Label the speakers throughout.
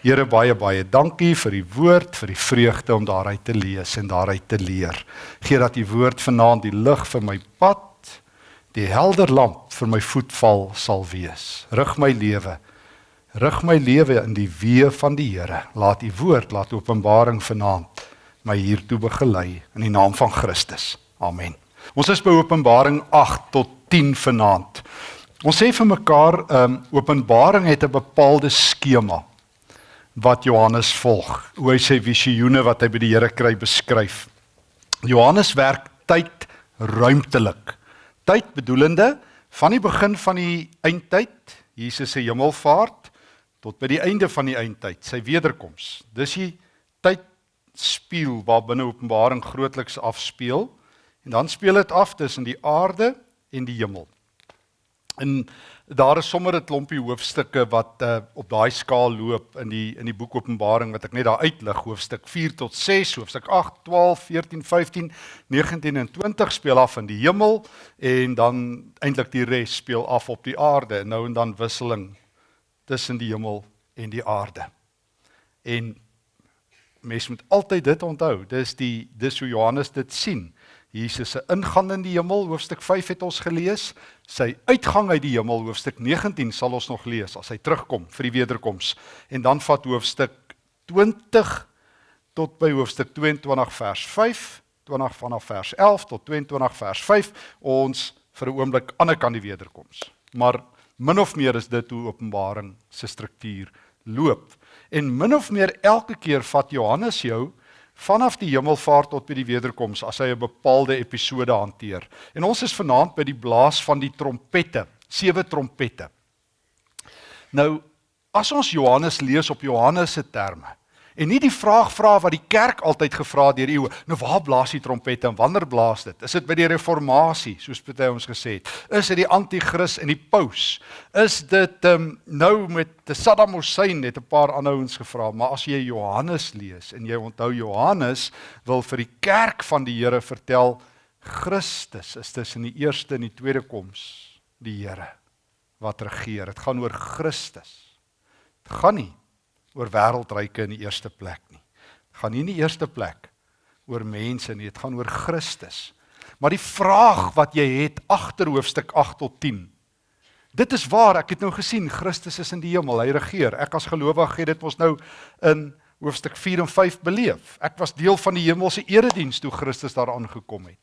Speaker 1: Here baie baie dankie vir die woord, vir die vreugde om daaruit te lees en daaruit te leer. Gee dat die woord vanaand die lig vir my pad, die helder lamp vir my voetval sal wees. Rig my lewe. Rig my lewe in die weë van die Here. Laat u woord, laat Openbaring vanaand my hiertoe begelei in die naam van Christus. Amen. Ons is by Openbaring 8 tot 10 vanaand. Ons sê vir mekaar, ehm um, Openbaring het 'n bepaalde skema wat Johannes volg. Hoe hy sy visioene wat hy by die Here kry beskryf. Johannes werk tyd ruimtelik. Tyd bedoelende van die begin van die eindtyd, Jesus se hemelvaart tot by die einde van die eindtyd, sy wederkoms. Dis die tyd speel waar binne Openbaring grootliks afspeel en dan speel dit af tussen die aarde en die hemel. En daar is sommer 'n klompie hoofstukke wat uh, op daai skaal loop in die in die boek Openbaring wat ek net daar uitlig hoofstuk 4 tot 6 hoofstuk 8 12 14 15 19 en 20 speel af in die hemel en dan eintlik die res speel af op die aarde nou en dan wisseling tussen die hemel en die aarde. En mens moet altyd dit onthou. Dis die dis hoe Johannes dit sien. Jesus se ingang in die hemel hoofstuk 5 het ons gelees. Sy uitgang uit die hemel hoofstuk 19 sal ons nog lees as hy terugkom vir die wederkoms. En dan vat hoofstuk 20 tot by hoofstuk 22 vers 5, 20 vanaf vers 11 tot 22 vers 5 ons vir 'n oomblik aan kant die wederkoms. Maar min of meer is dit hoe Openbaring se struktuur loop. En min of meer elke keer vat Johannes jou vanaf die hemelvaart tot by die wederkoms as hy 'n bepaalde episode hanteer. En ons is vanaand by die blaas van die trompette, sewe trompette. Nou, as ons Johannes lees op Johannes se terme, En nie die vraag vra wat die kerk altyd gevra het deur eeue. Nou waar blaas die trompette en wanneer blaas dit? Is dit by die reformatie, soos party ons gesê het? Is dit die anti-kris en die paus? Is dit um, nou met Saddam Hussein het 'n paar aanhouens gevra, maar as jy Johannes lees en jy onthou Johannes wil vir die kerk van die Here vertel Christus is tussen die eerste en die tweede koms die Here wat regeer. Dit gaan oor Christus. Dit gaan nie oor wêreldryke in die eerste plek nie. Dit gaan nie in die eerste plek oor mense nie, dit gaan oor Christus. Maar die vraag wat jy het agter hoofstuk 8 tot 10. Dit is waar ek het nou gesien Christus is in die hemel, hy regeer. Ek as gelowige het dit mos nou in hoofstuk 4 en 5 beleef. Ek was deel van die hemelse erediens toe Christus daar aangekom het.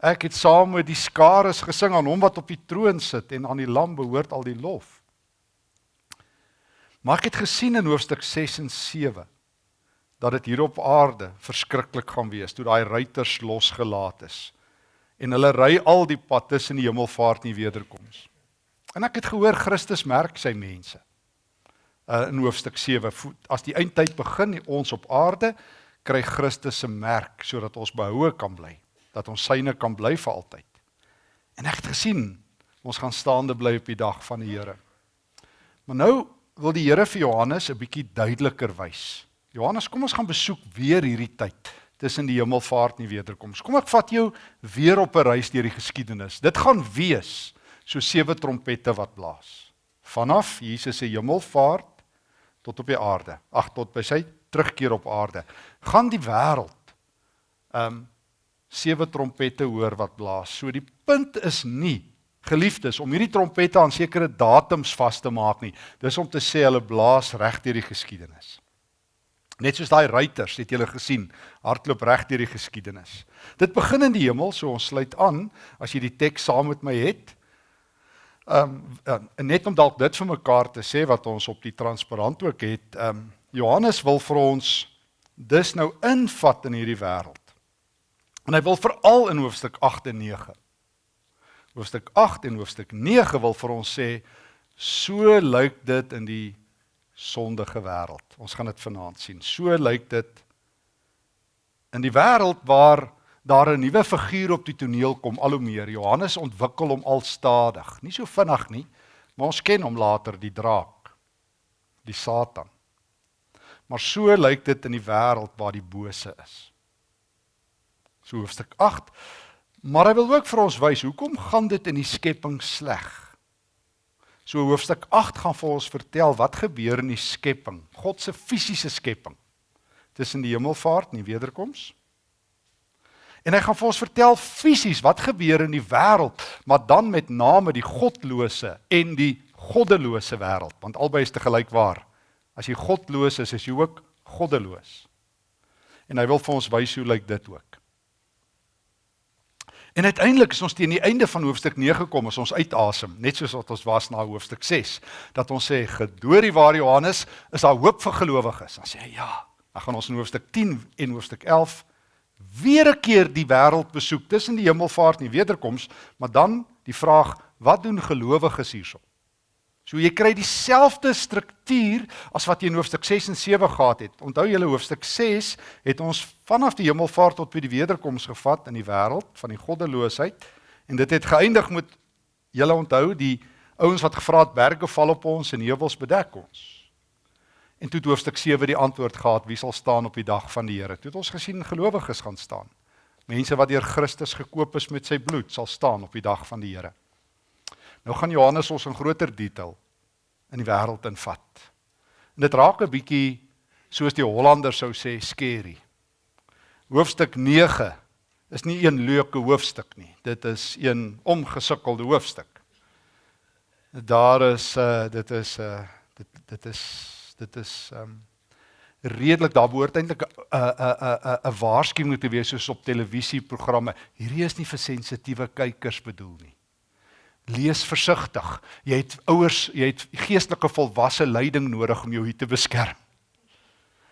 Speaker 1: Ek het saam met die skares gesing aan hom wat op die troon sit en aan die lam behoort al die lof. Maar ek het gesien in hoofstuk 6 en 7 dat dit hier op aarde verskriklik gaan wees toe daai ruiters losgelaat is en hulle ry al die pad tussen die hemelvaart en die wederkoms. En ek het gehoor Christus merk sy mense. Uh in hoofstuk 7 as die eindtyd begin ons op aarde kry Christus se merk sodat ons behoue kan bly, dat ons syne kan bly vir altyd. En ek het gesien ons gaan staande bly op die dag van die Here. Maar nou wil die Here vir Johannes 'n bietjie duideliker wys. Johannes, kom ons gaan besoek weer hierdie tyd tussen die hemelvaart en die wederkoms. Kom ek vat jou weer op 'n reis deur die geskiedenis. Dit gaan wees so sewe trompette wat blaas. Vanaf Jesus se hemelvaart tot op die aarde. Ag tot by sy terugkeer op aarde. Gaan die wêreld ehm um, sewe trompette hoor wat blaas. So die punt is nie Geliefdes, om hierdie trompette aan sekere datums vas te maak nie. Dis om te sê hulle blaas reg deur die geskiedenis. Net soos daai ruiters, het julle gesien, hardloop reg deur die geskiedenis. Dit begin in die hemel, so ons sluit aan as jy die teks saam met my het. Ehm um, net om dalk dit vir mekaar te sê wat ons op die transparant ook het, ehm um, Johannes wil vir ons dis nou invat in hierdie wêreld. En hy wil veral in hoofstuk 8 en 9 hoofstuk 8 en hoofstuk 9 wil vir ons sê so lyk dit in die sondige wêreld. Ons gaan dit vanaand sien. So lyk dit in die wêreld waar daar 'n nuwe figuur op die toneel kom al hoe meer. Johannes ontwikkel hom al stadig. Nie so vinnig nie, maar ons ken hom later die draak, die Satan. Maar so lyk dit in die wêreld waar die bose is. So hoofstuk 8 Maar hy wil ook vir ons wys hoekom gaan dit in die skepping sleg? So hoofstuk 8 gaan vir ons vertel wat gebeur in die skepping, God se fisiese skepping tussen die hemelvaart en die wederkoms. En hy gaan vir ons vertel fisies wat gebeur in die wêreld, maar dan met name die godlose en die goddelose wêreld, want albei is te gelyk waar. As jy godloos is, is jy ook goddeloos. En hy wil vir ons wys hoe lyk dit ook. En uiteindelik is ons teen die einde van hoofstuk 9 gekom, as ons uitasem, net soos wat ons was na hoofstuk 6, dat ons sê gedoorie waar Johannes is daar hoop vir gelowiges. Dan sê hy ja. Dan gaan ons in hoofstuk 10 en hoofstuk 11 weer 'n keer die wêreld besoek tussen die hemelvaart en die wederkoms, maar dan die vraag, wat doen gelowiges hierso? So jy kry dieselfde struktuur as wat jy in hoofstuk 6 en 7 gehad het. Onthou julle hoofstuk 6 het ons vanaf die hemelvaart tot by die wederkoms gevat in die wêreld van die goddeloosheid en dit het geëindig met julle onthou die ouens wat gevra het berge val op ons en heuwels bedek ons. En toe het hoofstuk 7 die antwoord gehad wie sal staan op die dag van die Here. Toe het ons gesien gelowiges gaan staan. Mense wat deur Christus gekoop is met sy bloed sal staan op die dag van die Here. Nou gaan Johannes ons in groter detail in die wêreld invat. En dit raak 'n bietjie soos die Hollanders sou sê skerry. Hoofstuk 9 is nie een leuke hoofstuk nie. Dit is een omgesukkelde hoofstuk. Daar is uh dit is uh dit dit is dit is um redelik daar behoort eintlik 'n 'n 'n 'n waarskuwing te wees soos op televisieprogramme. Hierdie is nie vir sensitiewe kykers bedoel nie lees versigtig. Jy het ouers, jy het geestelike volwasse leiding nodig om jou hier te beskerm.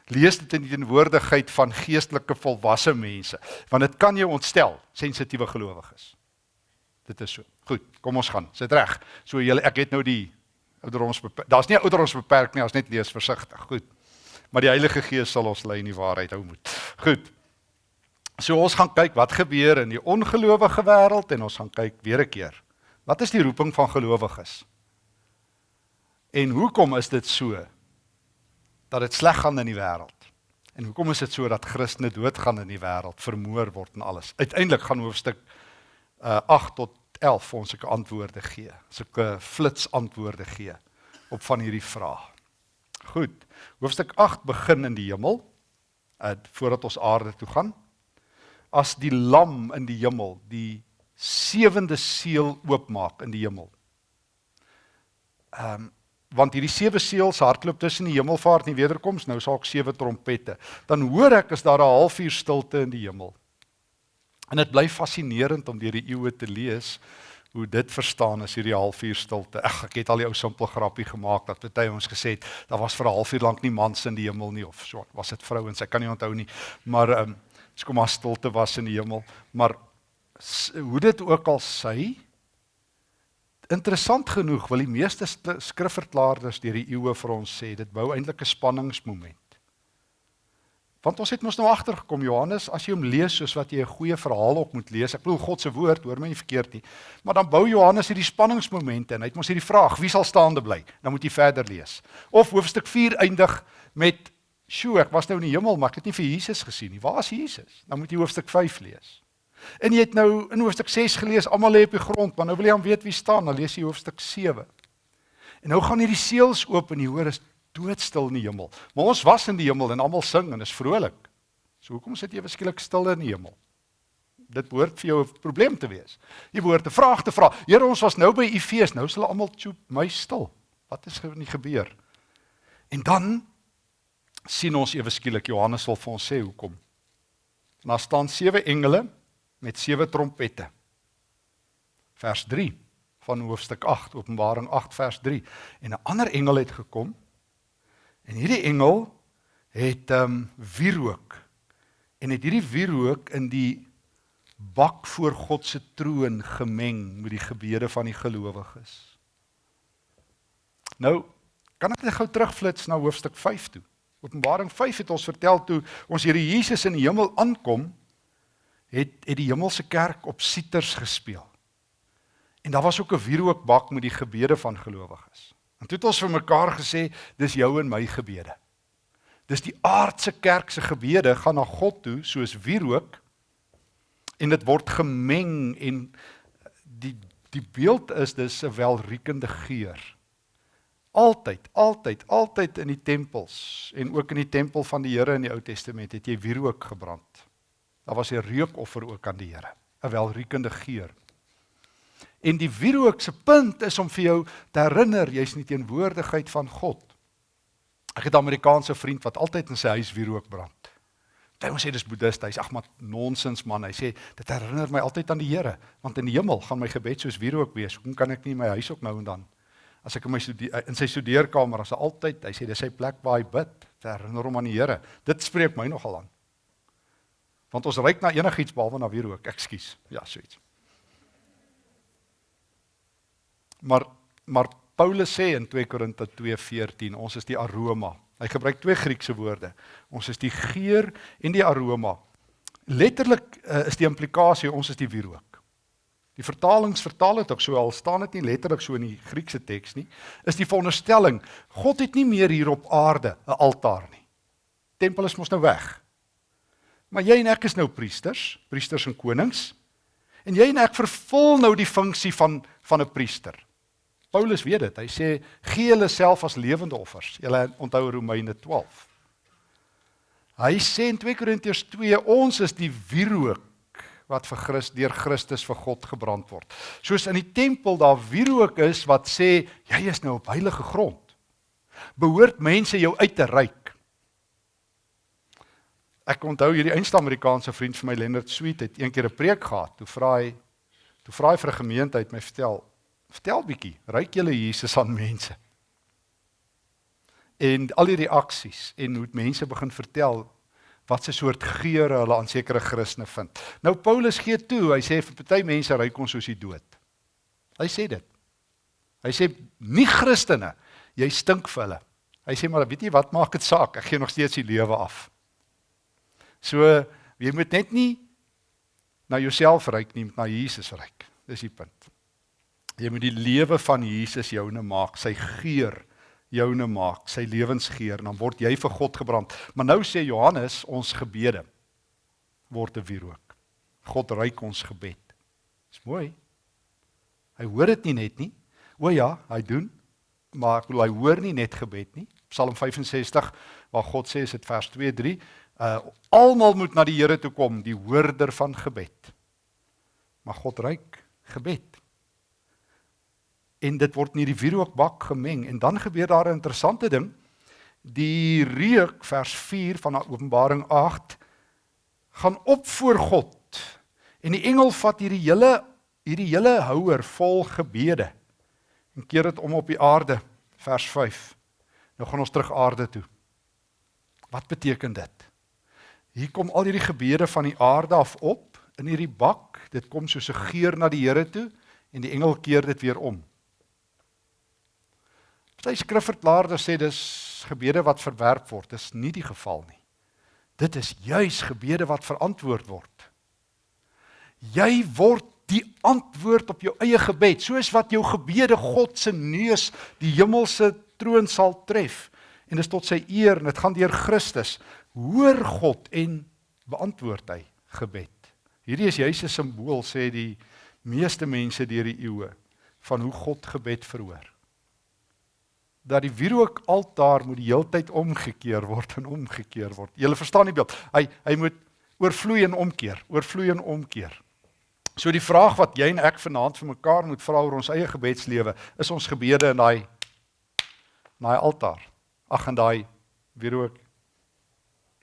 Speaker 1: Lees dit in die teenwoordigheid van geestelike volwasse mense, want dit kan jou ontstel, sensitiewe gelowiges. Dit is so. Goed, kom ons gaan. Sit reg. So julle ek het nou die ouderdoms daar's nie ouderdoms beperk nie, ons net lees versigtig. Goed. Maar die Heilige Gees sal ons lei in die waarheid hou moet. Goed. So ons gaan kyk wat gebeur in die ongelowige wêreld en ons gaan kyk weer 'n keer Wat is die roeping van gelowiges? En hoekom is dit so dat dit sleg gaan in die wêreld? En hoekom is dit so dat Christene doodgaan in die wêreld, vermoor word en alles? Uiteindelik gaan hoofstuk uh 8 tot 11 vir ons sulke antwoorde gee, sulke flits antwoorde gee op van hierdie vrae. Goed. Hoofstuk 8 begin in die hemel, uh voordat ons aarde toe gaan. As die lam in die hemel, die sewende seël oopmaak in die hemel. Ehm um, want hierdie sewe seëls hardloop tussen die hemelvaart en die wederkoms, nou sal ek sewe trompette. Dan hoor ek is daar 'n halfuur stilte in die hemel. En dit bly fascinerend om deur die eeue te lees hoe dit verstaan is hierdie halfuur stilte. Ag, ek het al die ou simpel grappie gemaak dat baie ons gesê het daar was vir 'n halfuur lank nie mans in die hemel nie of so. Was dit vrouens? Ek kan nie onthou nie. Maar ehm um, dis kom maar stilte was in die hemel, maar hoe dit ook al sy interessant genoeg wil die meeste skrifverklaarders deur die eeue vir ons sê dit bou eintlik 'n spanningsmoment. Want ons het mos nou agtergekom Johannes as jy hom lees soos wat jy 'n goeie verhaal op moet lees. Ek bedoel God se woord, hoor my nie verkeerd nie. Maar dan bou Johannes hierdie spanningsmomente en hy het mos hierdie vraag, wie sal staande bly? Dan moet jy verder lees. Of hoofstuk 4 eindig met Sjoe, ek was nou in die hemel, maar ek het nie vir Jesus gesien nie. Waar is Jesus? Dan moet jy hoofstuk 5 lees. En jy het nou in hoofstuk 6 gelees, almal lê op die grond, maar nou wil jy aan weet wie staan, dan lees jy hoofstuk 7. En nou gaan hierdie seels oop en jy hoor is doodstil in die hemel. Maar ons was in die hemel en almal sing en is vrolik. So hoekom sit jy beskiklik stil in die hemel? Dit behoort vir jou 'n probleem te wees. Jy behoort 'n vraag te vra. Here, ons was nou by u fees, nou sal almal toe my stil. Wat is nie gebeur? En dan sien ons ewe skielik Johannes wil vir ons sê hoekom. Daar staan sewe engele met sewe trompette. Vers 3 van hoofstuk 8, Openbaring 8 vers 3. En 'n ander engel het gekom. En hierdie engel het ehm um, wierook en het hierdie wierook in die bak voor God se troon gemeng met die gebede van die gelowiges. Nou, kan ek net gou terugflits na hoofstuk 5 toe. Openbaring 5 het ons vertel toe ons Here Jesus in die hemel aankom, het het die hemelse kerk op siters gespeel. En daar was ook 'n wierookbak met die gebede van gelowiges. En toe het ons vir mekaar gesê, dis jou en my gebede. Dis die aardse kerk se gebede gaan na God toe soos wierook en dit word gemeng en die die beeld is dis 'n welriekende geur Altyd, altyd, altyd in die tempels en ook in die tempel van die Here in die Ou Testament het jy wierook gebrand. Daar was 'n reukoffer ook aan die Here, 'n welriekende geur. En die wierook se punt is om vir jou te herinner jy's nie teenwoordigheid van God. Ek het 'n Amerikaanse vriend wat altyd in sy huis wierook brand. Hy sê dis boeddhist, hy's ag maar nonsens man. Hy sê dit herinner my altyd aan die Here, want in die hemel gaan my gebed soos wierook wees. Hoekom kan ek nie in my huis ook nou en dan as ek in my in sy studeerkamer as altyd, hy sê dis sy plek waar hy bid, te herinner hom aan die Here. Dit spreek my nogal aan. Want ons ryk na enigiets behalwe na wierook. Ekskuus. Ja, so iets. Maar maar Paulus sê in 2 Korinte 2:14, ons is die aroma. Hy gebruik twee Griekse woorde. Ons is die geur en die aroma. Letterlik uh, is die implikasie ons is die wierook. Die vertalings vertaal dit ook so al staan dit nie letterlik so in die Griekse teks nie. Is die veronderstelling God het nie meer hier op aarde 'n altaar nie. Tempel is mos nou weg. Maar jy en ek is nou priesters, priesters en konings. En jy en ek vervul nou die funksie van van 'n priester. Paulus weet dit. Hy sê gee julle self as lewende offers. Julle onthou Romeine 12. Hy sê in 2 Korintiërs 2 ons is die wierook wat vir Christus deur Christus vir God gebrand word. Soos in die tempel daar wierook is wat sê jy is nou op heilige grond. Behoort mense jou uit te reik. Ek onthou hierdie einste Amerikaanse vriend vir my Leonard Sweet het eendag 'n preek gehad. Toe vra hy toe vra hy vir 'n gemeenskap my vertel Vertel bietjie, ruik julle Jesus aan mense? En al die reaksies en hoe mense begin vertel wat se soort geure hulle aan sekere Christene vind. Nou Paulus gee toe, hy sê vir party mense ruik ons soos die dood. Hy sê dit. Hy sê nie Christene, jy stink vir hulle. Hy sê maar weet jy wat maak dit saak? Ek gee nog steeds die lewe af. So jy moet net nie na jouself ruik nie, na Jesus ruik. Dis die punt. Jy moet die lewe van Jesus joune maak, sy geur joune maak, sy lewensgeur, dan word jy vir God gebrand. Maar nou sê Johannes, ons gebede word 'n wierook. God ruik ons gebed. Dis mooi. Hy hoor dit nie net nie. O ja, hy doen. Maar ek bedoel hy hoor nie net gebed nie. Psalm 65 waar God sê is dit vers 2 3, uh almal moet na die Here toe kom, die hoorder van gebed. Maar God ruik gebed en dit word in hierdie wierookbak gemeng en dan gebeur daar 'n interessante ding. Die reuk vers 4 van Openbaring 8 gaan op voor God. En die engel vat hierdie hele hierdie hele houer vol gebede en keer dit om op die aarde vers 5. Nou gaan ons terug aarde toe. Wat beteken dit? Hier kom al hierdie gebede van die aarde af op in hierdie bak. Dit kom soos 'n geur na die Here toe en die engel keer dit weer om. Party skrifverklaarders sê dis gebede wat verwerp word. Dis nie die geval nie. Dit is juis gebede wat verantwoord word. Jy word die antwoord op jou eie gebed, soos wat jou gebede God se neus die hemelse troon sal tref en dis tot sy eer en dit gaan deur Christus. Hoor God en beantwoord hy gebed. Hierdie is juis 'n simbool sê die meeste mense deur die eeue van hoe God gebed verhoor dat die wierook altaar moet die heeltyd omgekeer word en omgekeer word. Jy verstaan die beeld. Hy hy moet oorvloei en omkeer, oorvloei en omkeer. So die vraag wat jy en ek vanaand vir mekaar moet vra oor ons eie gebedslewe, is ons gebede in daai daai altaar. Ag en daai wierook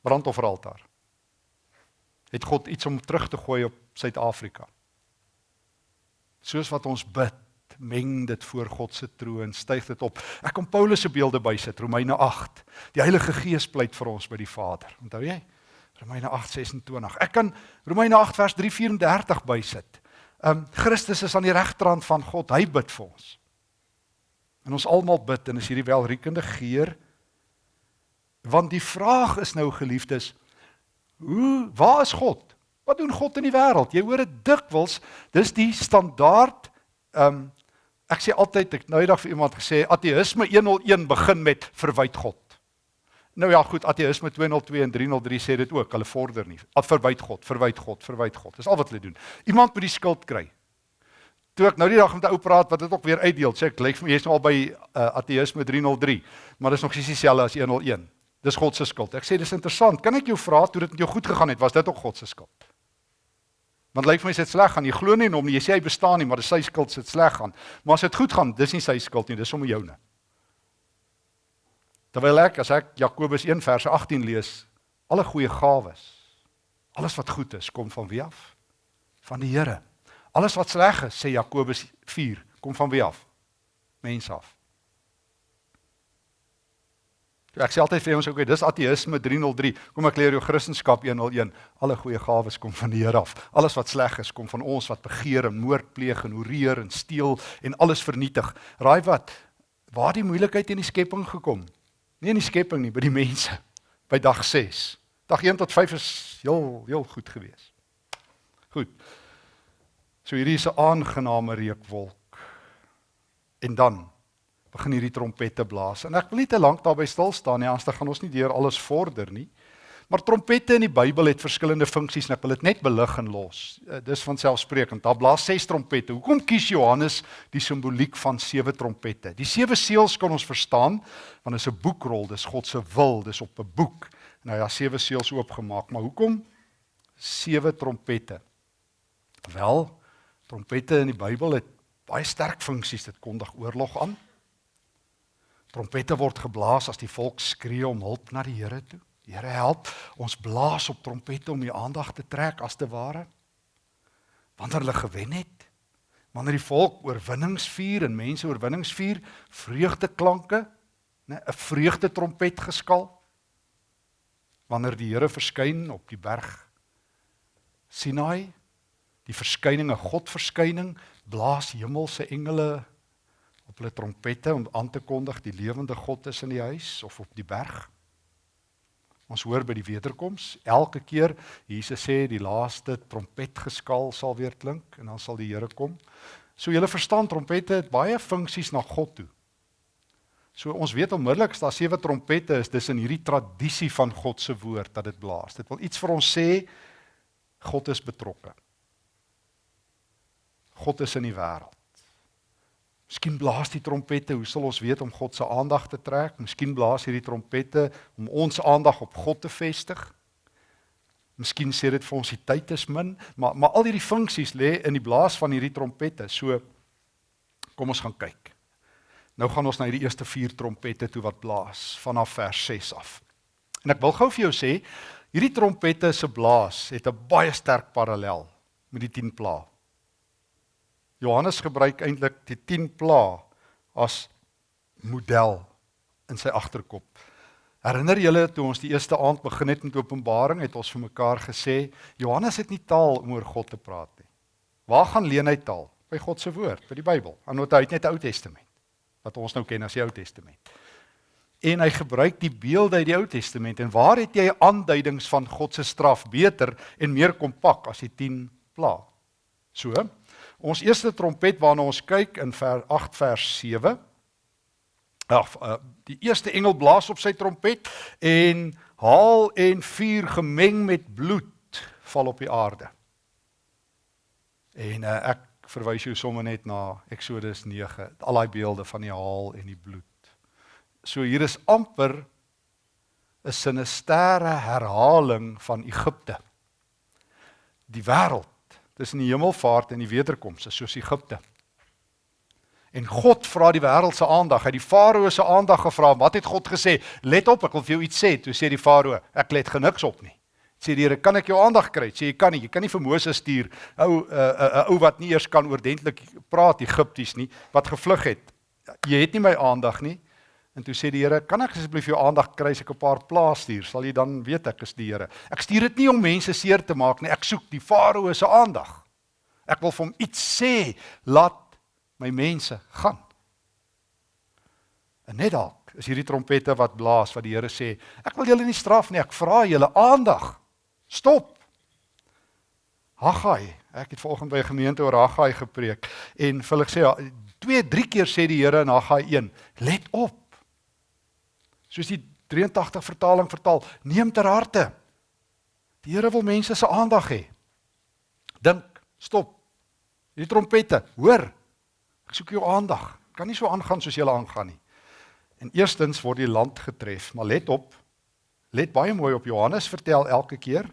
Speaker 1: brandofferaltaar. Het God iets om terug te gooi op Suid-Afrika? Soos wat ons bid meng dit voor God se troon, styg dit op. Ek kom Paulus se beelde bysit, Romeine 8. Die Heilige Gees pleit vir ons by die Vader. Onthou jy? Romeine 8:26. Ek kan Romeine 8 vers 3:34 bysit. Um Christus is aan die regterhand van God. Hy bid vir ons. En ons almal bid en is hierdie welriekende geur. Want die vraag is nou geliefdes, hoe waar is God? Wat doen God in die wêreld? Jy hoor dit dikwels, dis die standaard um Ek sê altyd ek nou eendag vir iemand gesê ateïsme 101 begin met verwyd God. Nou ja, goed, ateïsme 202 en 303 sê dit ook, hulle vorder nie. At verwyd God, verwyd God, verwyd God. Dis al wat hulle doen. Iemand moet die skuld kry. Toe ek nou die dag met 'n ou praat wat dit ook weer uitdeel, sê ek lyk vir my jy's nou al by uh, ateïsme 303, maar dis nog nie dieselfde as 101. Dis God se skuld. Ek sê dis interessant. Kan ek jou vra toe dit met jou goed gegaan het, was dit ook God se skuld? Want lyk vir my is dit sleg gaan. Jy glo nie in hom nie. Jy sê hy bestaan nie, maar dis sy skuld as dit sleg gaan. Maar as dit goed gaan, dis nie sy skuld nie, dis sommer joune. Terwyl ek as ek Jakobus 1 vers 18 lees, alle goeie gawes, alles wat goed is, kom van wie af? Van die Here. Alles wat sleg is, sê Jakobus 4, kom van wie af? Mense af. Ek sê altyd vir ons ook, dis ateïsme 303. Kom ek leer jou Christendom 101. Alle goeie gawes kom van die Here af. Alles wat sleg is, kom van ons wat begeer en moord pleeg en hoereer en steel en alles vernietig. Raai wat? Waar die moeilikheid in die skepping gekom? Nie in die skepping nie, by die mense. By dag 6. Dag 1 tot 5 is heel heel goed geweest. Goed. So hierdie is 'n aangename reukwolk. En dan begin hierdie trompette blaas. En ek wil nie te lank daarby stil staan nie, anders gaan ons nie deur alles vorder nie. Maar trompette in die Bybel het verskillende funksies en ek wil dit net belig en los. Eh, dis van selfsprekend. Daar blaas ses trompette. Hoekom kies Johannes die simboliek van sewe trompette? Die sewe seels kan ons verstaan want dit is 'n boekrol, dis God se wil, dis op 'n boek. Nou ja, sewe seels oopgemaak, maar hoekom sewe trompette? Wel, trompette in die Bybel het baie sterk funksies. Dit kondig oorlog aan. Trompette word geblaas as die volk skree om hulp na die Here toe. Here help. Ons blaas op trompette om die aandag te trek as te ware. Wanneer hulle gewen het, wanneer die volk oorwinnings vier en mense oorwinnings vier, vreugdeklanke, né, 'n vreugde trompet geskal. Wanneer die Here verskyn op die berg Sinai, die verskyning, 'n God verskyning, blaas hemelse engele op hulle trompette om aan te kondig die lewende God is in die huis of op die berg. Ons hoor by die wederkoms elke keer Jesus sê die laaste trompetgeskal sal weer klink en dan sal die Here kom. So julle verstaan trompette het baie funksies na God toe. So ons weet onmiddellik as daar sewe trompette is, dis in hierdie tradisie van God se woord dat dit blaas. Dit wil iets vir ons sê God is betrokke. God is in die wêreld. Miskien blaas die trompette, hoe sal ons weet om God se aandag te trek? Miskien blaas hierdie trompette om ons aandag op God te vestig. Miskien sê dit vir ons die tyd is min, maar maar al hierdie funksies lê in die blaas van hierdie trompette. So kom ons gaan kyk. Nou gaan ons na hierdie eerste 4 trompette toe wat blaas vanaf vers 6 af. En ek wil gou vir jou sê, hierdie trompette se blaas het 'n baie sterk parallel met die 10 plaae. Johannes gebruik eintlik die 10 pla as model in sy agterkop. Herinner julle toe ons die eerste aand begin het met Openbaring, het ons vir mekaar gesê Johannes het nie taal om oor God te praat nie. Waar gaan leen hy taal? By God se woord, by die Bybel. Anders hy het net die Ou Testament wat ons nou ken as die Ou Testament. En hy gebruik die beelde uit die Ou Testament en waar het jy aanduidings van God se straf beter en meer kompak as die 10 pla? So, Ons eerste trompet waarna ons kyk in vers 8 vers 7. Ag, die eerste engel blaas op sy trompet en haal en vuur gemeng met bloed val op die aarde. En uh, ek verwys jou sommer net na Eksodus 9, al daai beelde van die haal en die bloed. So hier is amper 'n sinistere herhaling van Egipte. Die wêreld tussen die hemelvaart en die wederkoms is soos Egipte. En God vra die wêreld se aandag. Hy het die farao se aandag gevra. Wat het God gesê? Let op, ek wil vir jou iets sê. Toe sê die farao, ek let geniks op nie. Sê die Here, kan ek jou aandag kry? Sê jy kan nie. Jy kan nie vir Moses stuur. Ou 'n uh, uh, uh, ou wat nie eers kan oordentlik praat Egipties nie, wat gevlug het. Jy het nie my aandag nie. En toe sê die Here, "Kan ek asseblief jou aandag kry as ek 'n paar plaas stuur? Sal jy dan weet ek is die Here." Ek stuur dit nie om mense seer te maak nie. Ek soek die Farao se aandag. Ek wil vir hom iets sê, laat my mense gaan. En net dalk is hierdie trompette wat blaas wat die Here sê, "Ek wil julle nie straf nie, ek vra julle aandag. Stop." Haggai, ek het vanoggend by 'n gemeente oor Haggai gepreek en vir hulle sê, twee, drie keer sê die Here in Haggai 1, "Let op soos die 83 vertaling vertaal, neem ter harte. Die Here wil mense se aandag hê. Dink, stop. Die trompette, hoor. Ek soek jou aandag. Kan nie so aangaan soos julle aangaan nie. En eerstens word die land getref, maar let op. Let baie mooi op Johannes vertel elke keer.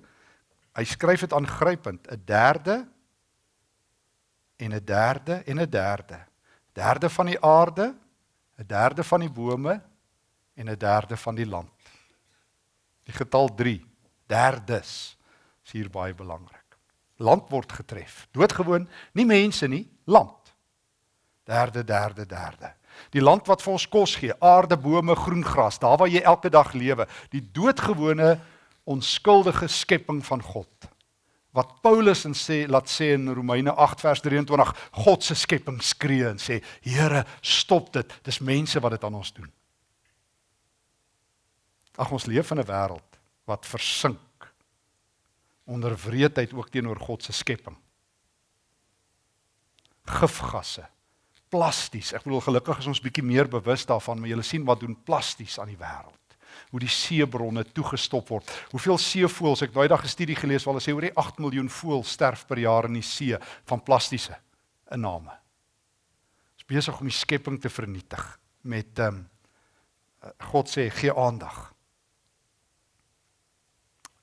Speaker 1: Hy skryf dit aangrypend, 'n derde en 'n derde en 'n derde. Derde van die aarde, 'n derde van die bome en 'n derde van die land. Die getal 3, derdes, is hier baie belangrik. Land word getref. Doodgewoon, nie mense nie, land. Derde, derde, derde. Die land wat vir ons kos gee, aarde, bome, groen gras, daar waar jy elke dag lewe, die doodgewone onskuldige skepping van God. Wat Paulus en sê laat sê in Romeine 8 vers 23, God se skepping skree en sê, Here, stop dit. Dis mense wat dit aan ons doen. Ag ons leef in 'n wêreld wat versink onder wreedheid ook teenoor God se skepping. Gifgasse, plasties. Ek bedoel gelukkig is ons bietjie meer bewus daarvan, maar jy sien wat doen plasties aan die wêreld. Hoe die seebronne toegestop word. Hoeveel seevoëls, ek daai dag 'n studie gelees waar hulle sê oor die 8 miljoen voëls sterf per jaar in die see van plastiese inname. Is besig om die skepping te vernietig met ehm um, God sê gee aandag.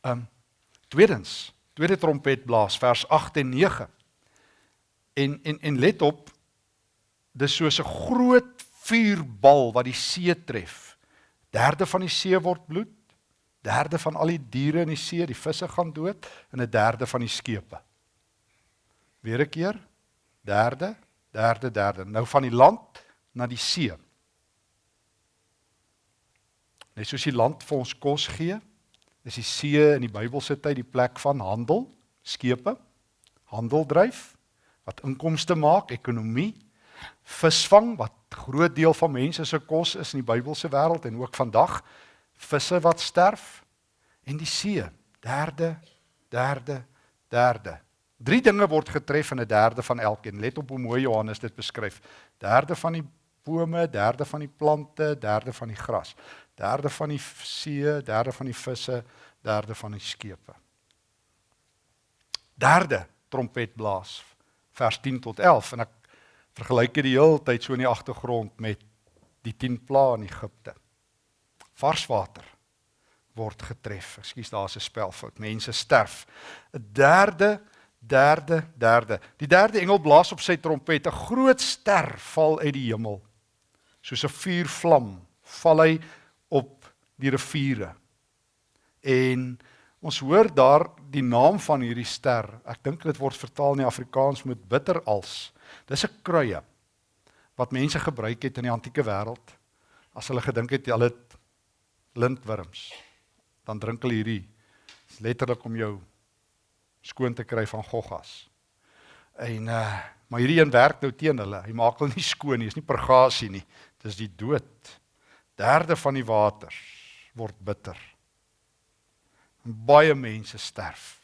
Speaker 1: Ehm um, tweedens, tweede trompet blaas vers 8 en 9. En en en let op dis soos 'n groot vuurbal wat die see tref. Derde van die see word bloed. Derde van al die diere in die see, die visse gaan dood en 'n derde van die skepe. Weer 'n keer. Derde, derde, derde. Nou van die land na die see. Net soos die land vir ons kos gee, is die see in die Bybelse tyd die plek van handel, skepe, handel dryf wat inkomste maak, ekonomie visvang wat groot deel van mense se kos is in die Bybelse wêreld en ook vandag visse wat sterf en die see derde derde derde. Drie dinge word getref in 'n derde van elkeen. Let op hoe mooi Johannes dit beskryf. Derde van die bome derde van die plante derde van die gras derde van die see derde van die visse derde van die skepe derde trompet blaas vers 10 tot 11 en ek vergelyk dit die hele tyd so in die agtergrond met die 10 plaae in Egipte. Varswater word getref. Ekskuus, daar's 'n spelfout. Mense sterf. 'n Derde, derde, derde. Die derde engel blaas op sy trompet. 'n Groot ster val uit die hemel. Soos 'n vuurvlam val hy die riviere. En ons hoor daar die naam van hierdie ster. Ek dink dit word vertaal in Afrikaans met bitter als. Dis 'n kruie wat mense gebruik het in die antieke wêreld as hulle gedink het hulle het lintwurms. Dan drink hulle hierdie letterlik om jou skoon te kry van goggas. En uh maar hierdie een werk nou teen hulle. Hy maak hulle nie skoon nie, is nie purgasie nie. Dis die dood. Derde van die waters word bitter. En baie mense sterf.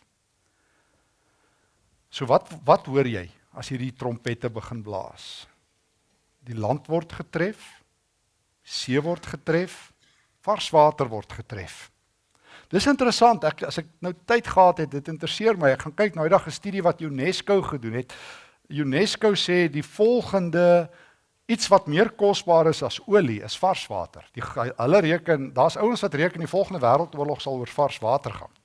Speaker 1: So wat wat hoor jy? as hierdie trompette begin blaas. Die land word getref, see word getref, vars water word getref. Dis interessant. Ek as ek nou tyd gehad het, dit interesseer my. Ek gaan kyk nou eendag 'n studie wat UNESCO gedoen het. UNESCO sê die volgende iets wat meer kosbaar is as olie is vars water. Die hulle reken, daar's ouens wat reken die volgende wêreldoorlog sal oor vars water gaan.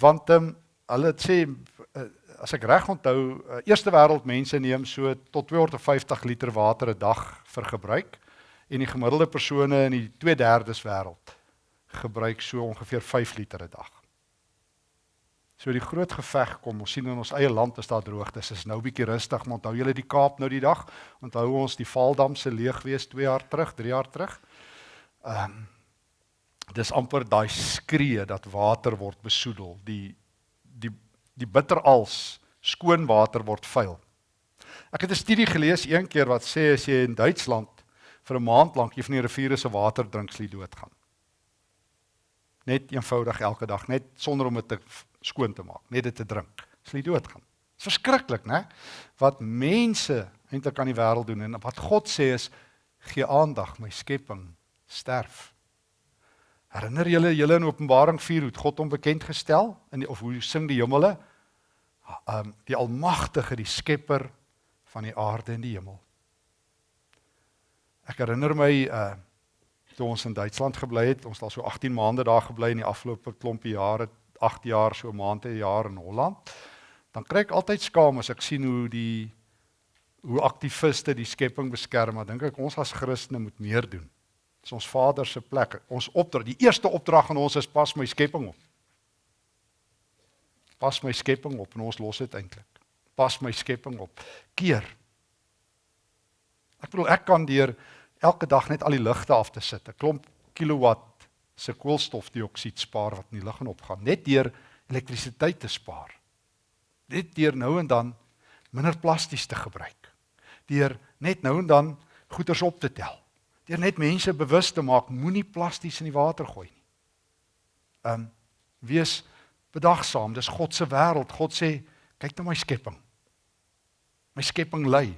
Speaker 1: Want ehm um, hulle sê uh, as ek reg onthou, uh, eerste wêreld mense neem so tot 250 liter water 'n dag vir gebruik en die gemiddelde persone in die 2/3 wêreld gebruik so ongeveer 5 liter 'n dag. So die groot geveg kom, ons sien in ons eie land is daar droogtes. Is nou bietjie rustig, maar onthou julle die Kaap nou die dag? Onthou ons die Valdam se leegwees 2 jaar terug, 3 jaar terug? Ehm um, dis amper daai skree dat water word besoedel. Die die die bitterals skoon water word vuil. Ek het 'n studie gelees een keer wat sê as jy in Duitsland vir 'n maand lank jy van die riviere se water drink, sal jy doodgaan. Net eenvoudig elke dag, net sonder om dit te skoon te maak, net dit te drink, sal jy doodgaan. Dit is verskriklik, né? Wat mense eintlik aan die wêreld doen en wat God sê is gee aandag, my skepping sterf. Herinner julle julle in Openbaring 4 hoe God hom bekend gestel in of hoe sing die hemele? um die almagtige, die skepper van die aarde en die hemel. Ek herinner my uh toe ons in Duitsland gebly het, ons het al so 18 maande daar gebly in die afgelope klompie jare, 8 jaar so maande 'n jaar in Holland. Dan kry ek altyd skaam as ek sien hoe die hoe aktiviste die skepping beskerm, maar dink ek ons as Christene moet meer doen. Dit is ons Vader se plek. Ons opdrag, die eerste opdrag aan ons is pas my skepping op. Pas my skepping op en ons los dit eintlik. Pas my skepping op. Keer. Ek bedoel ek kan deur elke dag net al die ligte af te sit, 'n klomp kilowatt se koolstofdioksied spaar wat in die lug en opgaan, net deur elektrisiteit te spaar. Net deur nou en dan minder plasties te gebruik. Deur net nou en dan goeders op te tel. Deur net mense bewus te maak moenie plasties in die water gooi nie. Um wees bedagsaam. Dis God se wêreld. God sê, kyk na my skepping. My skepping ly.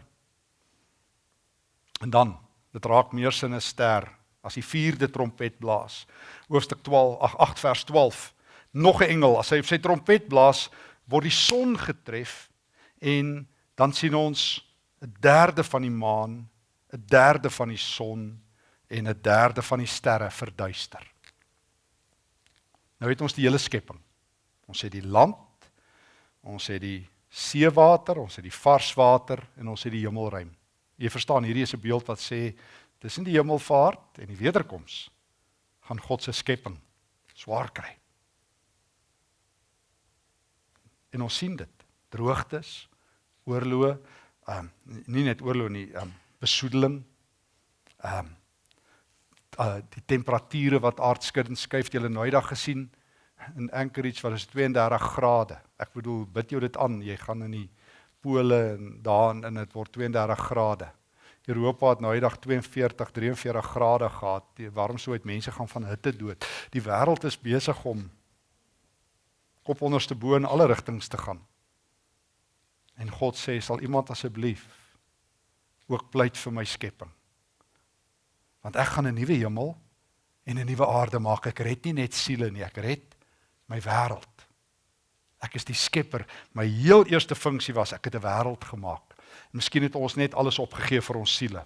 Speaker 1: En dan, dit raak meer sinister as die vierde trompet blaas. Hoofstuk 12, ag 8 vers 12. Nog 'n engel, as hy sy trompet blaas, word die son getref en dan sien ons 'n derde van die maan, 'n derde van die son en 'n derde van die sterre verduister. Nou het ons die hele skepping. Ons het die land, ons het die seewater, ons het die vars water en ons het die hemelruim. Jy verstaan, hierdie is 'n beeld wat sê tussen die hemelvaart en die wederkoms gaan God se skepping swaar kry. En ons sien dit. Droogtes, oorloë, ehm um, nie net oorloë nie, ehm um, besoedeling. Ehm um, uh, die temperature wat aardskuddend skuif, jy het nou eendag gesien in Anchorage waar dit 32 grade. Ek bedoel, bid jou dit aan, jy gaan in die pole en daar in dit word 32 grade. Europa het nou eendag 42, 43 grade gehad. Die warm so uit mense gaan van hitte dood. Die wêreld is besig om kop onderste bo in alle rigtings te gaan. En God sê, sal iemand asseblief ook pleit vir my skepping? Want ek gaan 'n nuwe hemel en 'n nuwe aarde maak. Ek red nie net siele nie, ek red my wêreld. Ek is die skepper. My heel eerste funksie was ek het 'n wêreld gemaak. Miskien het ons net alles opgegee vir ons siele.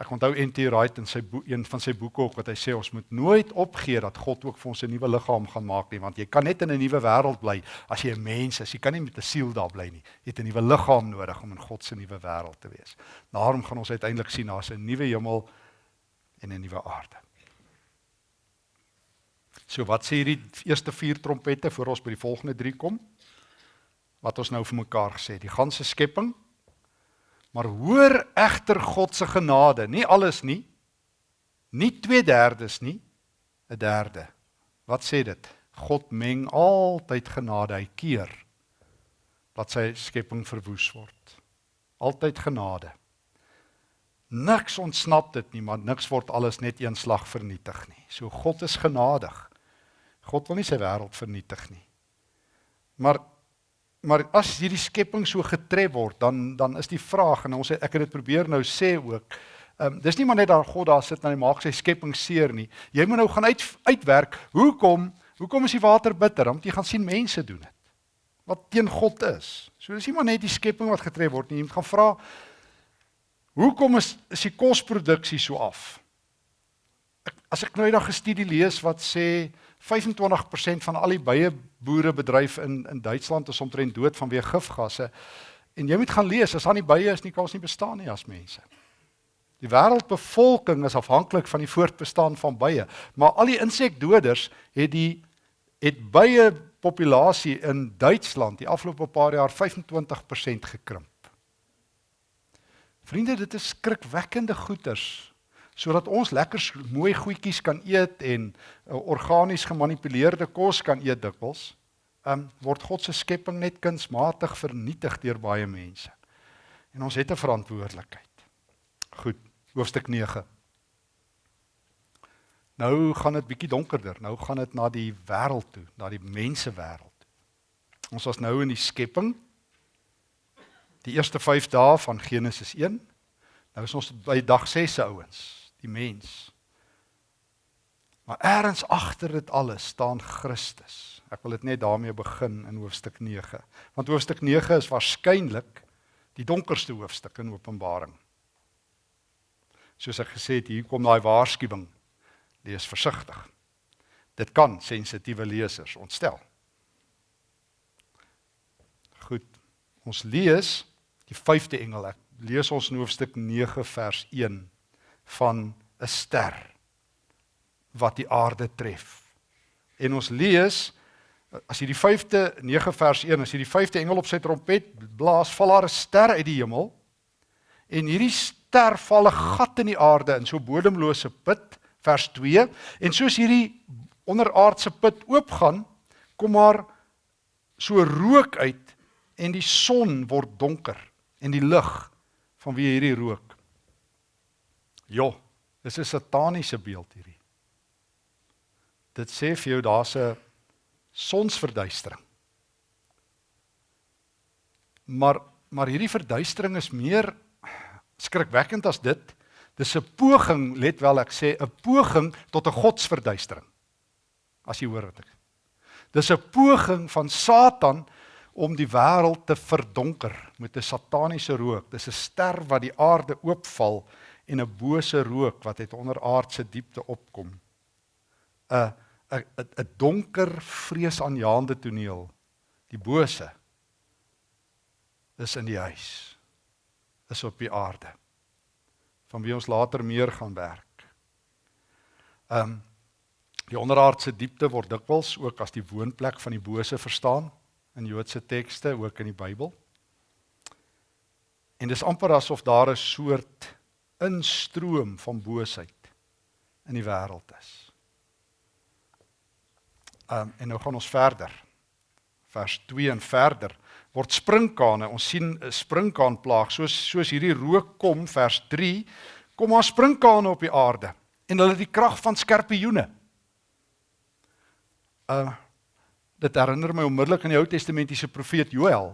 Speaker 1: Ek onthou NT Wright in sy boek een van sy boeke ook wat hy sê ons moet nooit opgee dat God ook vir ons 'n nuwe liggaam gaan maak nie want jy kan net in 'n nuwe wêreld bly as jy 'n mens is. Jy kan nie met 'n siel daar bly nie. Jy het 'n nuwe liggaam nodig om in God se nuwe wêreld te wees. Daarom gaan ons uiteindelik sien daar's 'n nuwe hemel en 'n nuwe aarde. So wat sê hierdie eerste vier trompette voor ons by die volgende 3 kom? Wat ons nou vir mekaar gesê, die ganse skepping. Maar hoor egter God se genade, nie alles nie. Nie 2/3 nie, 'n derde. Wat sê dit? God meng altyd genade, hy keer dat sy skepping verwoes word. Altyd genade. Niks ontsnap dit nie, maar niks word alles net eenslag vernietig nie. So God is genadig. God wil nie sy wêreld vernietig nie. Maar maar as hierdie skepping so getref word, dan dan is die vraag en ons het, ek het dit probeer nou sê ook. Ehm um, dis nie maar net daar God daar sit en hy maak sy skepping seer nie. Jy moet nou gaan uit uitwerk. Hoekom? Hoekom is die water bitter? Want jy gaan sien mense doen dit. Wat teen God is. So dis nie maar net die skepping wat getref word nie. Jy moet gaan vra hoekom is is die kosproduksie so af? Ek, as ek nou eendag 'n studie lees wat sê 25% van al die baie boerebedryf in in Duitsland is omtrent dood vanweë gifgasse. En jy moet gaan lees, as aan die baie is nie kans nie bestaan nie as mense. Die wêreldbevolking is afhanklik van die voortbestaan van baie, maar al die insekdoders het die het baie populasie in Duitsland die afgelope paar jaar 25% gekrimp. Vriende, dit is skrikwekkende goeters sodat ons lekker mooi goedjies kan eet en uh, organies gemanipuleerde kos kan eet dikwels, um, word God se skepping net kunsmatig vernietig deur baie mense. En ons het 'n verantwoordelikheid. Goed, hoofstuk 9. Nou gaan dit bietjie donkerder. Nou gaan dit na die wêreld toe, na die mense wêreld. Ons was nou in die skepping. Die eerste 5 dae van Genesis 1. Nou is ons by dag 6 se ouens die mens. Maar eers agter dit alles staan Christus. Ek wil dit net daarmee begin in hoofstuk 9. Want hoofstuk 9 is waarskynlik die donkerste hoofstuk in Openbaring. Soos ek gesê het, hier kom daai waarskuwing. Lees versigtig. Dit kan sensitiewe lesers ontstel. Goed. Ons lees die 5de engel. Ek lees ons in hoofstuk 9 vers 1 van 'n ster wat die aarde tref. En ons lees as jy die 5de 9 vers 1 as jy die 5de engel op sy trompet blaas, val daar 'n ster uit die hemel. En hierdie ster val 'n gat in die aarde in so bodemlose put, vers 2. En soos hierdie onderaardse put oopgaan, kom maar so rook uit en die son word donker en die lig van wie hierdie rook. Jo, dis 'n sataniese beeld hierdie. Dit sê vir jou daar's 'n sonsverduistering. Maar maar hierdie verduistering is meer skrikwekkend as dit. Dis 'n poging, let wel ek sê 'n poging tot 'n godsverduistering. As jy hoor wat ek. Dis 'n poging van Satan om die wêreld te verdonker met 'n sataniese rook. Dis 'n ster wat die aarde oopval en 'n bose rook wat uit onderaardse diepte opkom. 'n 'n 'n donker vreesaanjaende toneel. Die bose is in die huis. Is op die aarde. Van wie ons later meer gaan werk. Ehm um, die onderaardse diepte word dikwels ook as die woonplek van die bose verstaan in Joodse tekste ook in die Bybel. En dis amper asof daar 'n soort instroom van boosheid in die wêreld is. Um, en nou gaan ons verder. Vers 2 en verder word sprinkane. Ons sien 'n sprinkaanplaag soos soos hierdie rook kom vers 3 kom maar sprinkane op die aarde en hulle het die krag van skorpioene. Uh dit herinner my onmiddellik aan die Ou Testamentiese profeet Joël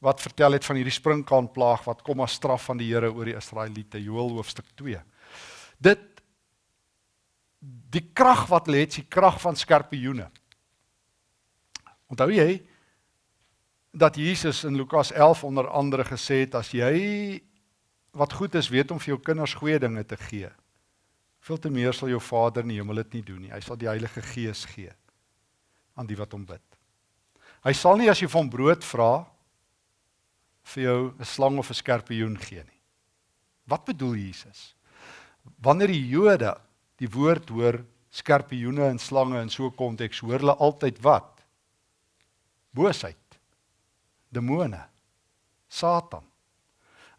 Speaker 1: wat vertel het van hierdie sprinkaanplaag wat kom as straf van die Here oor die Israeliete Joël hoofstuk 2. Dit die krag wat lê, is die krag van skorpioene. Onthou jy dat Jesus in Lukas 11 onder andere gesê het as jy wat goed is weet om vir jou kinders goeie dinge te gee. Veel te meer sal jou Vader in die hemel dit nie doen nie. Hy sal die Heilige Gees gee aan die wat hom bid. Hy sal nie as jy hom brood vra vir jou 'n slang of 'n skorpioen gee nie. Wat bedoel Jesus? Wanneer die Jode die woord hoor skorpioene en slange in so 'n konteks, hoor hulle altyd wat? boosheid demone satan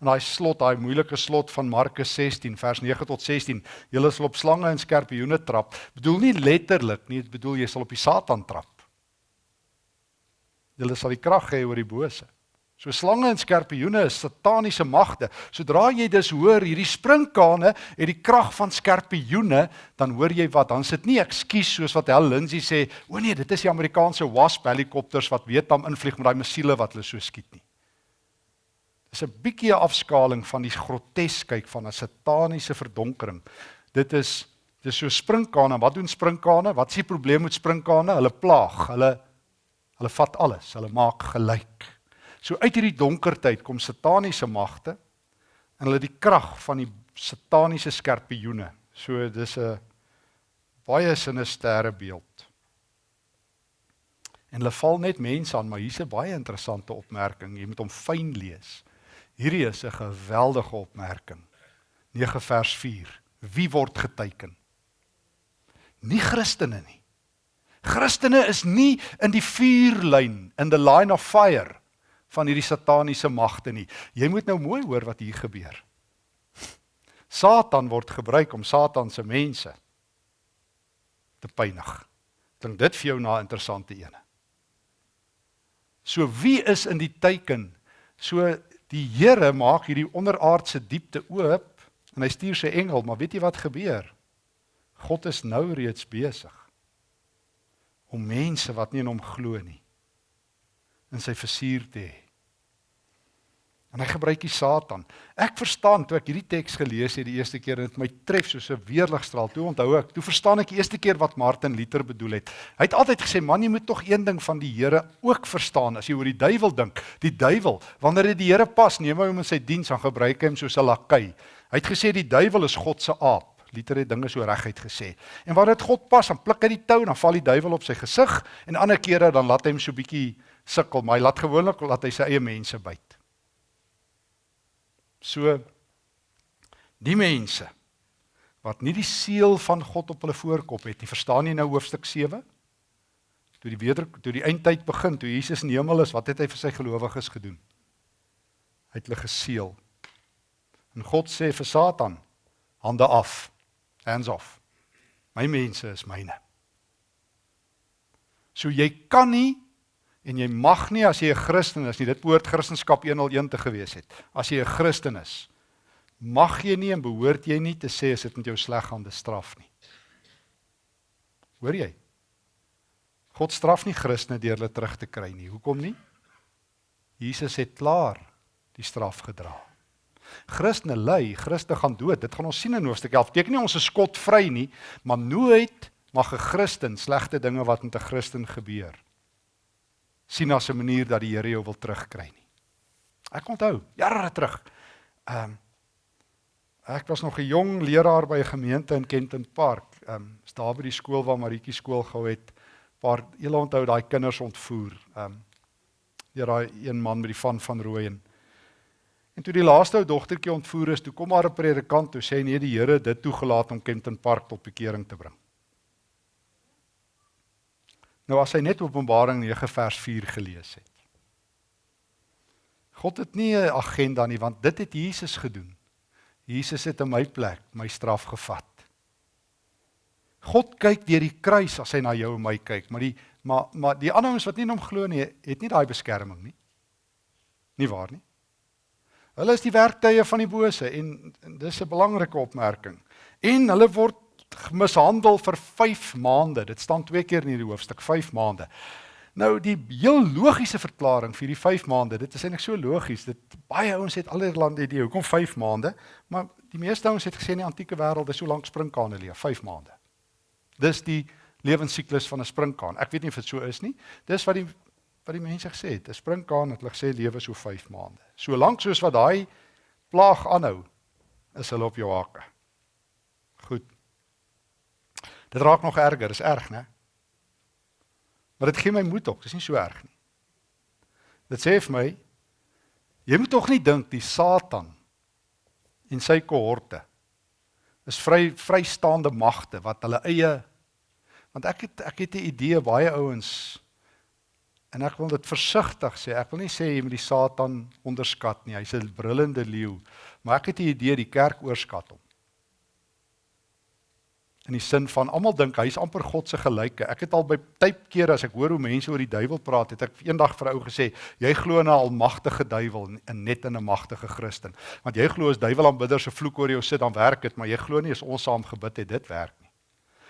Speaker 1: en daai slot daai moeilike slot van Markus 16 vers 9 tot 16 julle sal op slange en skorpioene trap bedoel nie letterlik nie dit bedoel jy sal op die satan trap julle sal die krag hê oor die bose So slange en skorpioene is sataniese magte. Sodra jy dus hoor hierdie sprinkane het die krag van skorpioene, dan hoor jy wat? Dan sit nie ekskuus soos wat Hel Lindsay sê, o nee, dit is die Amerikaanse Wasp helikopters wat Vietnam invlieg met daai missiele wat hulle so skiet nie. Dis 'n bietjie 'n afskaling van die groteskyk van 'n sataniese verdonkering. Dit is dis so sprinkane. Wat doen sprinkane? Wat is die probleem met sprinkane? Hulle plaag. Hulle hulle vat alles. Hulle maak gelyk. So uit hierdie donker tyd kom sataniese magte en hulle die krag van die sataniese skorpioene. So dis 'n baie sinistere beeld. En hulle val net mense aan, maar hier's 'n baie interessante opmerking. Jy moet hom fyn lees. Hierdie is 'n geweldige opmerking. 9 vers 4. Wie word geteken? Nie Christene nie. Christene is nie in die vuurlyn in the line of fire van hierdie sataniese magte nie. Jy moet nou mooi hoor wat hier gebeur. Satan word gebruik om Satan se mense te pynig. Dink dit vir jou na 'n interessante ene. So wie is in die teiken? So die Here maak hierdie onderaardse diepte oop en hy stuur sy engel, maar weet jy wat gebeur? God is nou reeds besig om mense wat nie in hom glo nie in sy versuur te hê. En hy gebruik die Satan. Ek verstaan toe ek hierdie teks gelees het die eerste keer en dit my tref soos 'n weerligstraal. Toe onthou ek, toe verstaan ek die eerste keer wat Martin Luther bedoel het. Hy het altyd gesê, "Man, jy moet tog een ding van die Here ook verstaan as jy oor die duiwel dink. Die duiwel, wanneer dit die Here pas, neem hy hom in sy diens aan gebruik hy hom soos 'n lakai." Hy het gesê die duiwel is God se aap. Luther het dinge so reguit gesê. En wanneer dit God pas, dan pluk hy die tou, dan val die duiwel op sy gesig en ander kere dan laat hy hom so bietjie sukkel, maar hy laat gewoonlik laat hy sy eie mense byt. So die mense wat nie die seël van God op hulle voorkop het nie, verstaan jy nou hoofstuk 7? Toe die weder toe die eindtyd begin, toe Jesus in die hemel is, wat het hy vir sy gelowiges gedoen? Hy het hulle geseël. En God sê vir Satan, hande af. Hands off. My mense is myne. So jy kan nie En jy mag nie as jy 'n Christen is nie, dit behoort Christendom 101 te gewees het. As jy 'n Christen is, mag jy nie en behoort jy nie te sê as dit met jou sleg gaan, dis straf nie. Hoor jy? God straf nie Christene deur hulle terug te kry nie. Hoekom nie? Jesus het klaar die straf gedra. Christene ly, Christene gaan dood. Dit gaan ons sien in Hoofstuk 11. Beteken nie ons is skotvry nie, maar nooit mag 'n Christen slegte dinge wat met 'n Christen gebeur sien as 'n manier dat die Here jou wil terugkry nie. Ek onthou jare terug. Ehm um, ek was nog 'n jong leraar by 'n gemeente in Kenton Park. Ehm um, is daar by die skool waar Maritjie skool gehou het. Paar julle onthou daai kinders ontvoer. Ehm um, deur daai een man met die van van rooi en En toe die laaste ou dogtertjie ontvoer is, toe kom maar 'n predikant toe sê nee, die Here het dit toegelaat om Kenton Park tot bekering te bring. Nou as hy net Openbaring 9 vers 4 gelees het. God het nie 'n agenda nie want dit het Jesus gedoen. Jesus het in my plek my straf gevat. God kyk deur die kruis as hy na jou en my kyk, maar die maar maar die ander ouens wat nie in hom glo nie, het nie daai beskerming nie. Nie waar nie? Hulle is die werktuie van die bose en, en dis 'n belangrike opmerking. En hulle word mishandel vir 5 maande. Dit staan twee keer in hierdie hoofstuk, 5 maande. Nou die heel logiese verklaring vir die 5 maande, dit is eintlik so logies. Dit baie ouens het allerlei idee hoekom 5 maande, maar die meeste ouens het gesê in die antieke wêreld is so lank sprinkane leef, 5 maande. Dis die lewensiklus van 'n sprinkaan. Ek weet nie of dit so is nie. Dis wat die wat die mense gesê het. 'n Sprinkaan het hulle gesê lewe so 5 maande. So lank soos wat daai plaag aanhou, is hulle op jou hake. Dit raak nog erger, dis erg, né? Maar dit gee my moed op, dis nie so erg nie. Dit sê vir my jy moet tog nie dink die Satan en sy kohorte is vry vrystaande magte wat hulle eie want ek het ek het 'n idee baie ouens en ek wil dit versigtig sê. Ek wil nie sê jy moet die Satan onderskat nie. Hy's 'n brullende leeu, maar ek het 'n idee die kerk oorskat hom in die sin van almal dink hy's amper God se gelyke. Ek het al by tyd kere as ek hoor hoe mense oor die duiwel praat, het ek eendag vir 'n ou gesê, jy glo in 'n almagtige duiwel en net in 'n magtige Christen. Want jy glo as duiwel aanbidder se vloek oor jou sit dan werk dit, maar jy glo nie as ons saam gebid het dit werk nie.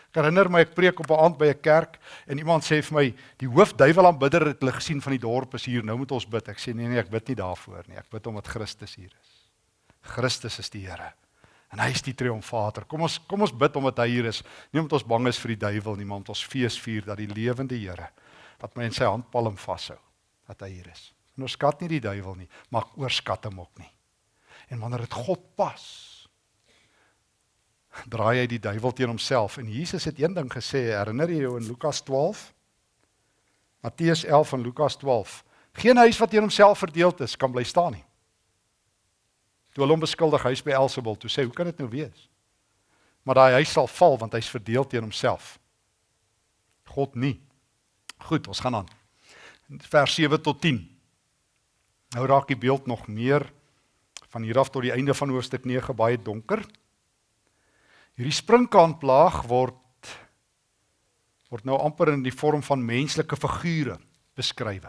Speaker 1: Ek herinner my ek preek op 'n aand by 'n kerk en iemand sê vir my, die hoof duiwel aanbidder het hulle gesien van die dorp is hier, nou moet ons bid. Ek sê nee nee, ek bid nie daarvoor nie. Ek bid omdat Christus hier is. Christus is die Here. En hy is die triomfator. Kom ons kom ons bid omdat hy hier is. Nie omdat ons bang is vir die duiwel nie, maar omdat ons fees vier dat die lewende Here wat my in sy handpalm vashou, dat hy hier is. En ons skat nie die duiwel nie, maar oorskat hom ook nie. En wanneer dit God pas, draai hy die duiwel teen homself. En Jesus het een ding gesê, herinner jy jou in Lukas 12? Matteus 11 en Lukas 12. Geen huis wat teen homself verdeeld is, kan bly staan nie. Toe hulle hom beskuldig huis by Elsabel, toe sê, "Hoe kan dit nou wees?" Maar daai huis sal val want hy's verdeel teen homself. God nie. Goed, ons gaan aan. Vers 7 tot 10. Nou raak die beeld nog meer van hier af tot die einde van hoofstuk 9 baie donker. Hierdie sprinkaanplaag word word nou amper in die vorm van menslike figure beskryf.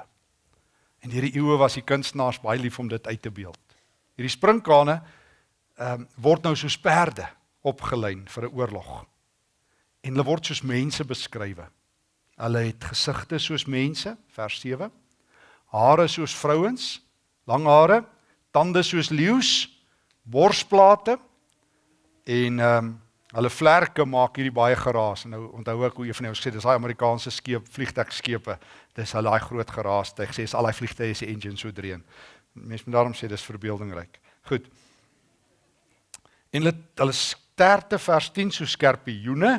Speaker 1: En hierdie eeue was die kunstenaars baie lief om dit uit te beeld. Hierdie sprinkane ehm um, word nou soos perde opgelyn vir 'n oorlog. En hulle word soos mense beskryf. Hulle het gesigte soos mense, vers 7. Hare soos vrouens, lang hare, tande soos leeu's, borsplate en ehm um, hulle vlerke maak hierdie baie geraas. Nou onthou ek hoe een van jou gesê dis daai Amerikaanse skeep, vliegtuigskepe. Dis hulle daai groot geraas. Hy sê is al daai vliegtye se engine so dreun. Mense moet daarom sê dis verbeeldingryk. Goed. En hulle hulle sterte vers 10 so skerpioene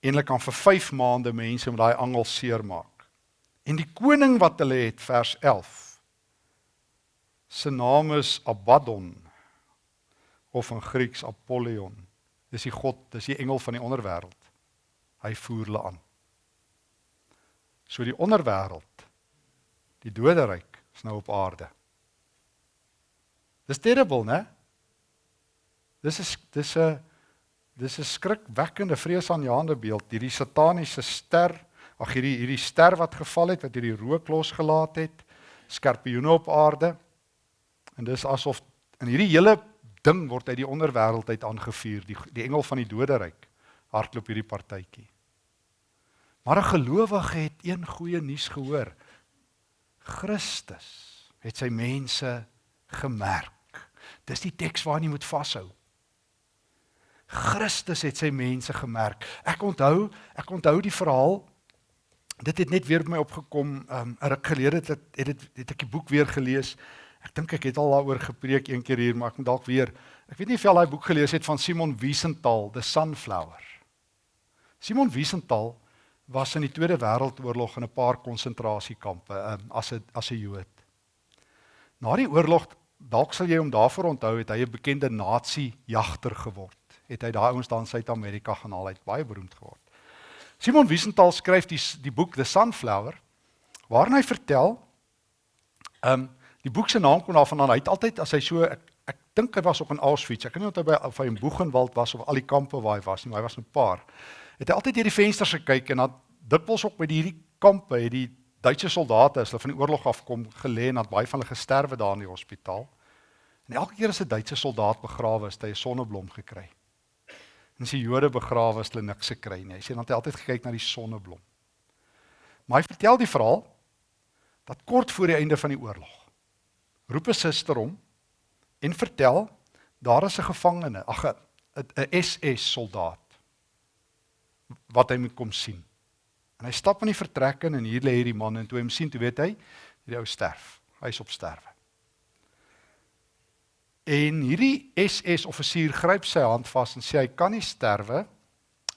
Speaker 1: en hulle kan vir 5 maande mense met daai angel seermaak. En die koning wat hulle het vers 11 se naam is Abaddon of in Grieks Apollyon. Dis die god, dis die engel van die onderwêreld. Hy voer hulle aan. So die onderwêreld, die doderyk is nou op aarde. Dis terrible, né? Dis is dis 'n dis 'n skrikwekkende vreesaanjaende beeld, hierdie sataniese ster, ag hierdie hierdie ster wat geval het wat hierdie rook losgelaat het, skorpioene op aarde. En dis asof in hierdie hele ding word uit die onderwêreld uit aangevuur, die die engel van die doderyk hardloop hierdie partytjie. Maar 'n gelowige het een goeie nuus gehoor. Christus het sy mense gemerk. Dis die teks waarna jy moet vashou. Christus het sy mense gemerk. Ek onthou, ek onthou die verhaal. Dit het net weer by my opgekom, um 'n ruk gelede het het dit het ek die boek weer gelees. Ek dink ek het al daaroor gepreek een keer hier, maar ek moet dalk weer. Ek weet nie of jy al daai boek gelees het van Simon Wiesenthal, The Sunflower. Simon Wiesenthal was in die Tweede Wêreldoorlog in 'n paar konsentrasiekampe um, as 'n as 'n Jood. Na die oorlog, dalk sal jy hom daarvoor onthou, het hy 'n bekende nazi-jagter geword het hy daai ouens daar in Suid-Amerika gaan haal, hy't baie beroemd geword. Simon Wiesenthal skryf die die boek The Sunflower waarin hy vertel ehm um, die boek se naam kom daarvan aan. Hy het altyd as hy so ek, ek dink hy was op in Auschwitz. Ek kan nie onthou by of hy in Boegenwald was of al die kampe waar hy was nie, maar hy was 'n paar. Het hy altyd deur die vensters gekyk en dan dikwels ook by hierdie kampe het die Duitse soldate as hulle van die oorlog afkom gelê en het baie van hulle gesterwe daar in die hospitaal. En elke keer as 'n Duitse soldaat begrawe is, het hy 'n sonneblom gekry. En as die Jode begrawe is, hulle niks gekry nie. Hy sê dan het hy altyd gekyk na die sonneblom. Maar hy vertel die verhaal dat kort voor die einde van die oorlog roep 'n suster hom en vertel daar is 'n gevangene, ag 'n SS soldaat wat hy moet kom sien. En hy stap in die vertrek in en hier lê hierdie man en toe hy hom sien, toe weet hy, hierdie ou sterf. Hy's op sterwe. En hierdie SS offisier gryp sy hand vas en sê hy kan nie sterwe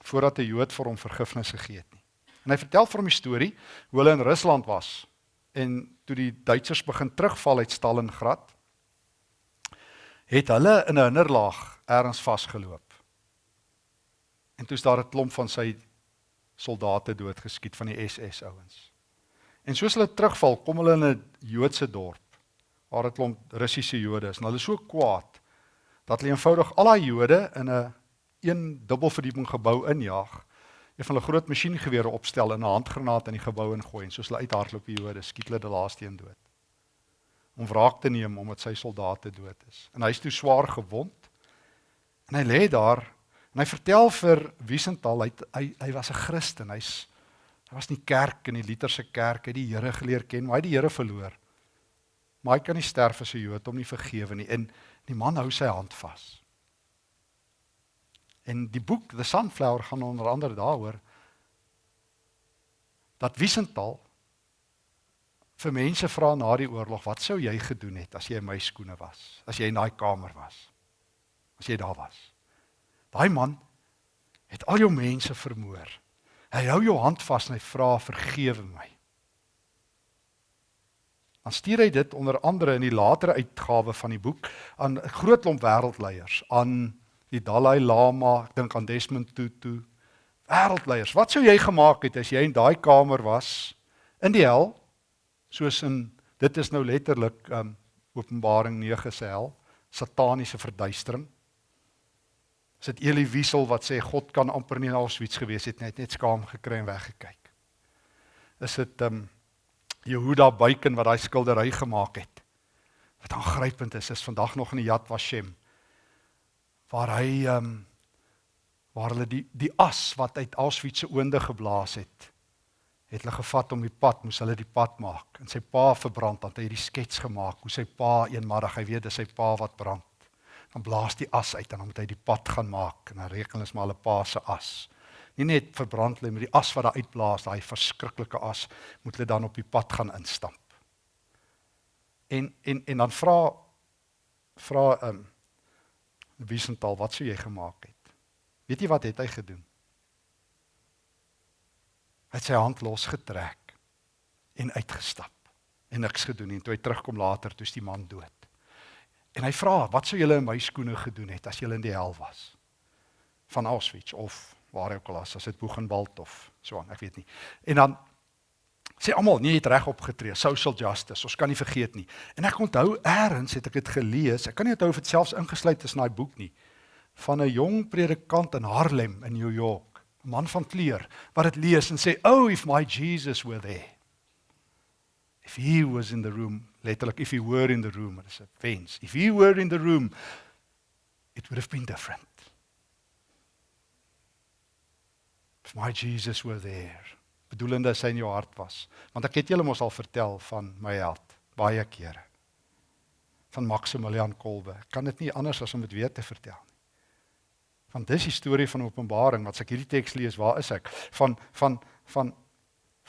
Speaker 1: voordat 'n Jood vir hom vergifnis gegee het nie. En hy vertel vir hom 'n storie hoe hulle in Rusland was en toe die Duitsers begin terugval uit Stalingrad het hulle in 'n hinderlaag ergens vasgeloop. En toe's daar 'n klomp van sy soldate doodgeskiet van die SS ouens. En soos hulle terugval, kom hulle in 'n Joodse dorp waar 'n klomp Russiese Jode is en hulle is so kwaad dat hulle eenvoudig al daai Jode in 'n een dubbelverdieping gebou injaag. Een van hulle groot masjiengewere opstel en 'n handgranaat in die gebou ingooi en soos hulle uithardloop die Jode skiet hulle die laaste een dood. Om wraak te neem omdat sy soldate dood is. En hy is toe swaar gewond. En hy lê daar en hy vertel vir Wiesenthal hy hy, hy was 'n Christen. Hy's hy was in die kerk in die Lutherse kerk, hy het die Here geleer ken, maar hy het die Here verloor. Maar hy kan nie sterf as 'n Jood om nie vergewe nie. En die man hou sy hand vas. En die boek The Sunflower gaan onder andere daaroor dat Wiesenthal vir mense vra na die oorlog, wat sou jy gedoen het as jy in my skoene was? As jy in daai kamer was? As jy daar was? Daai man het al jou mense vermoor. Hy hou jou hand vas en hy vra vergewe my dan stuur hy dit onder andere in die latere uitgawe van die boek aan 'n groot klomp wêreldleiers, aan die Dalai Lama, ek dink aan Desmond Tutu. Wêreldleiers, wat sou jy gemaak het as jy in daai kamer was in die hel? Soos in dit is nou letterlik um Openbaring 9 se hel, sataniese verduistering. Is dit Elie Wiesel wat sê God kan amper nie na Auschwitz gewees het net net skaam gekry en weggekyk. Is dit um Jehuda Buiken wat daai skildery gemaak het. Wat aangrypend is, is vandag nog in die Yad Vashem waar hy ehm um, waar hulle die die as wat uit Auschwitz se oonde geblaas het het hulle gevat om die pad, moes hulle die pad maak. En sy pa verbrand, dan het hy die skets gemaak hoe sy pa eenmiddag, hy weet dis sy pa wat brand. Dan blaas die as uit en dan moet hy die pad gaan maak en dan reken hulle maar 'n pa se as. Nie net verbrand hulle met die as wat daar uitblaas, daai verskriklike as, moet hulle dan op die pad gaan instamp. En en en dan vra vra ehm um, Wiesenthal, wat sou jy gemaak het? Weet jy wat het hy gedoen? Hy het sy hand losgetrek en uitgestap en niks gedoen en toe hy terugkom later toe is die man dood. En hy vra, "Wat sou julle in my skoene gedoen het as julle in die hel was?" Van Auschwitz of waar ook al as, as dit Buchenwald of so aan, ek weet nie. En dan sê almal, "Nee, jy het reg opgetree, social justice, ons kan nie vergeet nie." En ek onthou eers het ek dit gelees, ek kan nie onthou of dit selfs ingesluit is in daai boek nie, van 'n jong predikant in Harlem in New York 'n man van kleur wat dit lees en sê, "Oh, if my Jesus were there. If he was in the room, letterlik if he were in the room, it's a fence. If he were in the room, it would have been different. If my Jesus were there." Bedoelende sy in jou hart was. Want ek het julle mos al vertel van my held baie kere. Van Maximilian Kolbe. Ek kan dit nie anders as om dit weer te vertel nie. Want dis die storie van Openbaring wat as ek hierdie teks lees, waar is ek? Van van van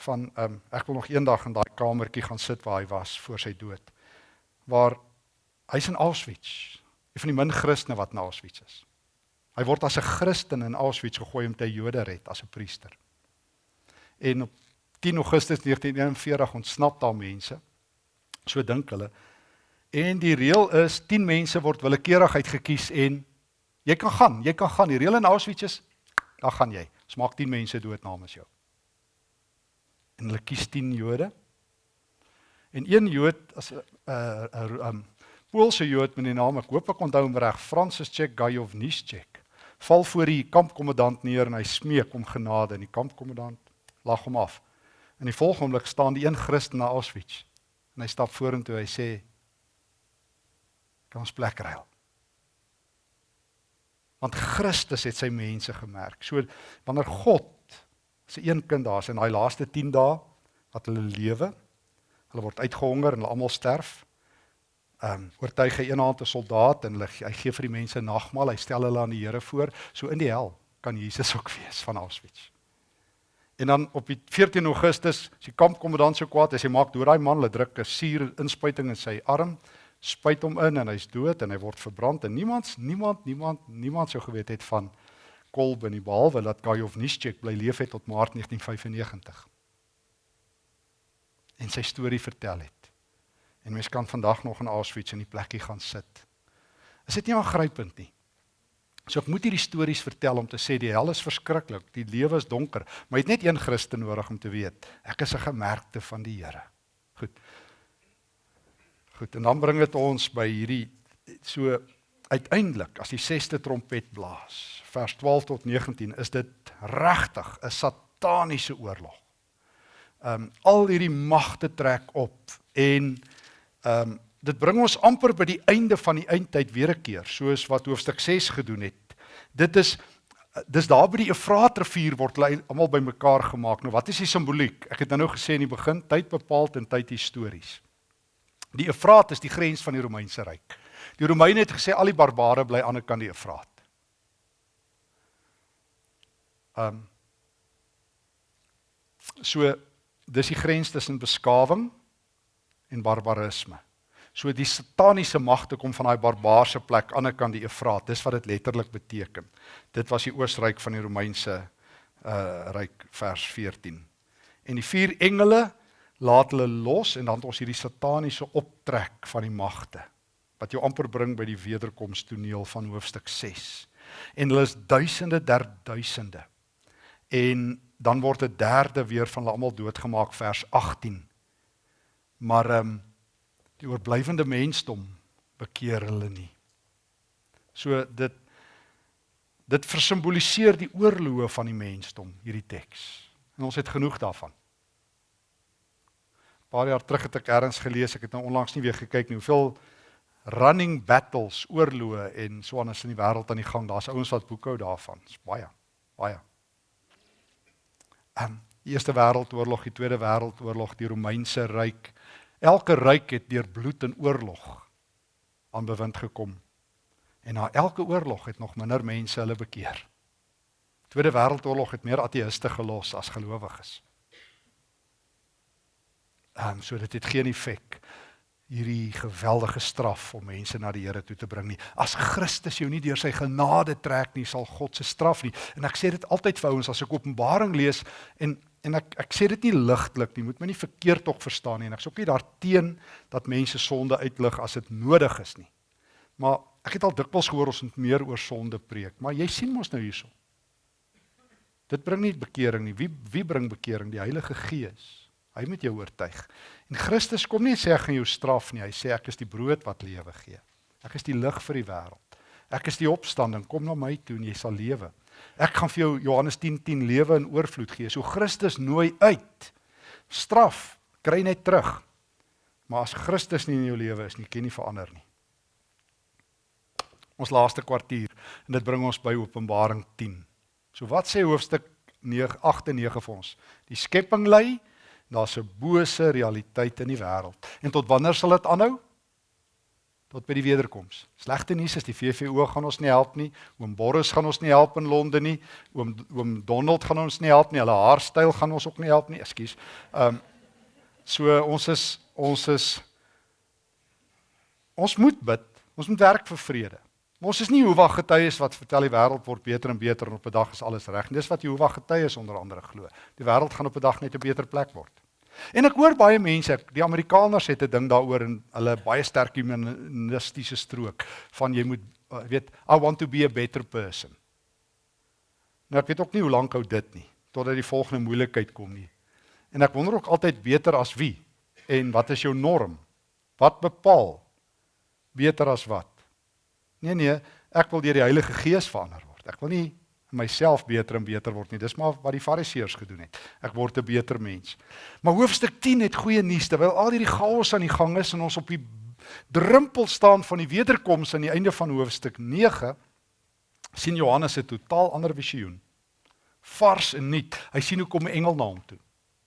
Speaker 1: van ehm um, ek wil nog eendag in daai kamertjie gaan sit waar hy was voor sy dood. Waar hy's in Auschwitz. Een van die min Christene wat in Auschwitz is. Hy word as 'n Christen in Auschwitz gegooi om te Jode red as 'n priester. En op 10 Augustus 1941 ontsnap daar mense. So dink hulle. En die reël is 10 mense word willekeurig uitgekies en Jy kan gaan, jy kan gaan. Die reël in Auschwitz is dan gaan jy. Ons maak 10 mense dood namens jou. En hulle kies 10 Jode. En een Jood as 'n uh, 'n uh, um, Poolse Jood met die naam ek hoop ek onthou hom reg, Francis Czech Gajowniczek, val voor die kampkommandant neer en hy smeek om genade en die kampkommandant lag hom af. In die volgende oomblik staan die een Christen na Auschwitz en hy stap vorentoe hy sê kan ons plek ruil. Want Christus het sy mense gemerk. So wanneer God se een kind daar's in daai laaste 10 dae wat hulle lewe, hulle word uitgehonger en hulle almal sterf. Ehm um, oortuig hy eenaand 'n soldaat en hulle hy gee vir die mense nagmaal, hy stel hulle aan die Here voor. So in die hel kan Jesus ook wees van Auschwitz. En dan op die 14 Augustus, as die kampkommandant so kwaad is, hy maak deur daai man, hulle druk 'n suur inspuiting in sy arm spuit hom in en hy's dood en hy word verbrand en niemand niemand niemand niemand sou geweet het van Kolbe nie behalwe dat Gajovnischek bly leef het tot Maart 1995 en sy storie vertel het. En mens kan vandag nog in Auschwitz in die plekkie gaan sit. Is dit nie aangrypend nie? So ek moet hierdie stories vertel om te sê die hel is verskriklik, die lewe is donker, maar jy het net een Christen nodig om te weet, ek is 'n gemerkte van die Here. Goed. Goed, en dan bring dit ons by hierdie so uiteindelik as die 6ste trompet blaas, vers 12 tot 19, is dit regtig 'n sataniese oorlog. Ehm um, al hierdie magte trek op en ehm um, dit bring ons amper by die einde van die eindtyd weer 'n keer, soos wat hoofstuk 6 gedoen het. Dit is dis daar by die Efraatrivier word hulle almal bymekaar gemaak. Nou wat is die simboliek? Ek het nou gesê in die begin tyd bepaal en tyd histories. Die Efraat is die grens van die Romeinse ryk. Die Romeine het gesê al die barbare bly aan die ander kant die Efraat. Um So dis die grens tussen beskawing en barbarisme. So die sataniese magte kom van daai barbaarse plek aan die ander kant die Efraat. Dis wat dit letterlik beteken. Dit was die oosryk van die Romeinse uh ryk vers 14. En die vier engele laat hulle los en dan het ons hierdie sataniese optrek van die magte wat jou amper bring by die wederkoms toneel van hoofstuk 6. En hulle is duisende der duisende. En dan word 'n derde weer van hulle almal doodgemaak vers 18. Maar ehm um, die oorblywende mensdom bekeer hulle nie. So dit dit versimboliseer die oorloë van die mensdom hierdie teks. En ons het genoeg daarvan paar jaar terug het ek eers gelees, ek het nou onlangs nie weer gekyk nie, hoeveel running battles, oorloë en so anders in die wêreld aan die gang. Daar's ouens wat boekhou daarvan. Dis baie, baie. Ehm um, Die Eerste Wêreldoorlog, die Tweede Wêreldoorlog, die Romeinse ryk. Elke ryk het deur bloed en oorlog aan bewind gekom. En na elke oorlog het nog minder mense hulle bekeer. Tweede Wêreldoorlog het meer ateïste gelos as gelowiges. Ehm um, so dit het geen effek hierdie geweldige straf om mense na die Here toe te bring nie. As Christus jou nie deur sy genade trek nie, sal God se straf nie. En ek sê dit altyd vir ouens as ek Openbaring lees en en ek ek sê dit nie ligtelik nie, moet my nie verkeerd tog verstaan nie en ek sê ook nie daarteen dat mense sonde uitlig as dit nodig is nie. Maar ek het al dikwels gehoor ons moet meer oor sonde preek, maar jy sien mos nou hierso. Dit bring nie bekering nie. Wie wie bring bekering? Die Heilige Gees. Hy moet jou oortuig. En Christus kom nie sê ek gaan jou straf nie. Hy sê ek is die brood wat lewe gee. Ek is die lig vir die wêreld. Ek is die opstanding. Kom na my toe en jy sal lewe. Ek gaan vir jou Johannes 10:10 10, lewe in oorvloed gee. So Christus nooi uit. Straf kry net terug. Maar as Christus nie in jou lewe is nie, kan nie verander nie. Ons laaste kwartier en dit bring ons by Openbaring 10. So wat sê hoofstuk 9 8 en 9 vir ons? Die skepping lê Daar's 'n bose realiteit in die wêreld. En tot wanneer sal dit aanhou? Tot by die wederkoms. Slegte nuus is die VVO gaan ons nie help nie. Oom Boris gaan ons nie help in Londen nie. Oom oom Donald gaan ons nie help nie. Hulle haarstyl gaan ons ook nie help nie. Ekskuus. Ehm um, so ons is ons is ons moet bid. Ons moet werk vir vrede. Ons is nie Jehovah getuies wat vertel die wêreld word beter en beter en op 'n dag is alles reg. Dis wat Jehovah getuies onder andere glo. Die wêreld gaan op 'n dag net 'n beter plek word. En ek hoor baie mense, die Amerikaners het 'n ding daaroor en hulle baie sterk humanistiese strook van jy moet uh, weet I want to be a better person. Nou ek weet ook nie hoe lank hou dit nie totdat die volgende moeilikheid kom nie. En ek wonder ook altyd beter as wie en wat is jou norm? Wat bepaal beter as wat? Nee nee, ek wil deur die Heilige Gees verander word. Ek wil nie myself beter en beter word nie. Dis maar wat die Fariseërs gedoen het. Ek word 'n beter mens. Maar hoofstuk 10 het goeie nuus terwyl al hierdie chaos aan die gang is en ons op die drempel staan van die wederkoms aan die einde van hoofstuk 9 sien Johannes 'n totaal ander visioen. Vars en nuut. Hy sien hoe kom 'n engel na hom toe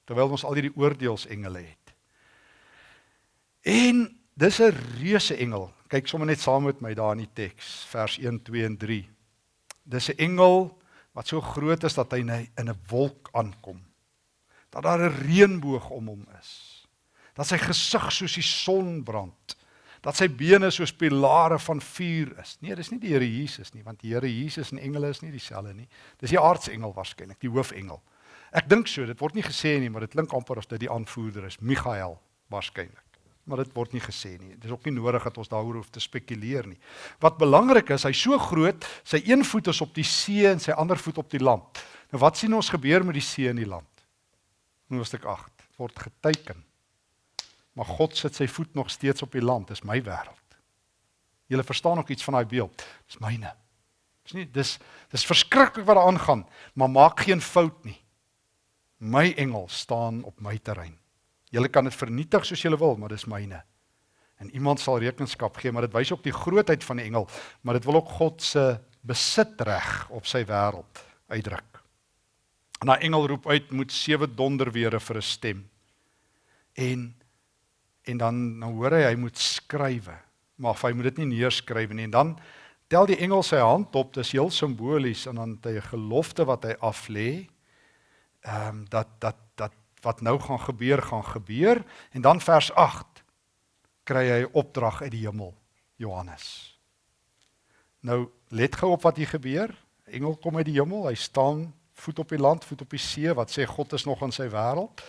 Speaker 1: terwyl ons al hierdie oordeelsengele het. En dis 'n reuse engel. Kyk sommer net saam met my daar in die teks, vers 1, 2 en 3. Dis 'n engel wat so groot is dat hy in 'n wolk aankom. Dat daar 'n reënboog om hom is. Dat sy gesig soos die son brand. Dat sy bene soos pilare van vuur is. Nee, dis nie die Here Jesus nie, want die Here Jesus en engele is nie dieselfde nie. Dis die aardsengel waarskynlik, die hoofengel. Ek dink so, dit word nie gesê nie, maar dit klink amper of dit die aanvoerder is, Michael waarskynlik maar dit word nie gesê nie. Dit is ook nie nodig dat ons daaroor hoef te spekuleer nie. Wat belangrik is, hy's so groot, sy een voet is op die see en sy ander voet op die land. Nou wat sien ons gebeur met die see en die land? Hoofstuk 8 word geteken. Maar God sit sy voet nog steeds op die land, dis my wêreld. Julle verstaan ook iets van daai beeld. Dis myne. Dis nie dis dis verskriklik wat daar aangaan, maar maak geen fout nie. My engel staan op my terrein. Julle kan dit vernietig soos julle wil, maar dis myne. En iemand sal rekenskap gee, maar dit wys ook die grootheid van die engel, maar dit wil ook God se besitreg op sy wêreld uitdruk. En daai engel roep uit moet sewe donderwere vir 'n stem. En en dan nou hoor hy hy moet skrywe, maar hy moet dit nie neerskryf nie. En dan tel die engel sy hand op, dis heel simbolies en dan het hy 'n gelofte wat hy aflê. Ehm um, dat dat dat wat nou gaan gebeur gaan gebeur en dan vers 8 kry hy opdrag uit die hemel Johannes. Nou let gou op wat hier gebeur. Engel kom uit die hemel, hy staan voet op die land, voet op die see wat sê God is nog in sy wêreld.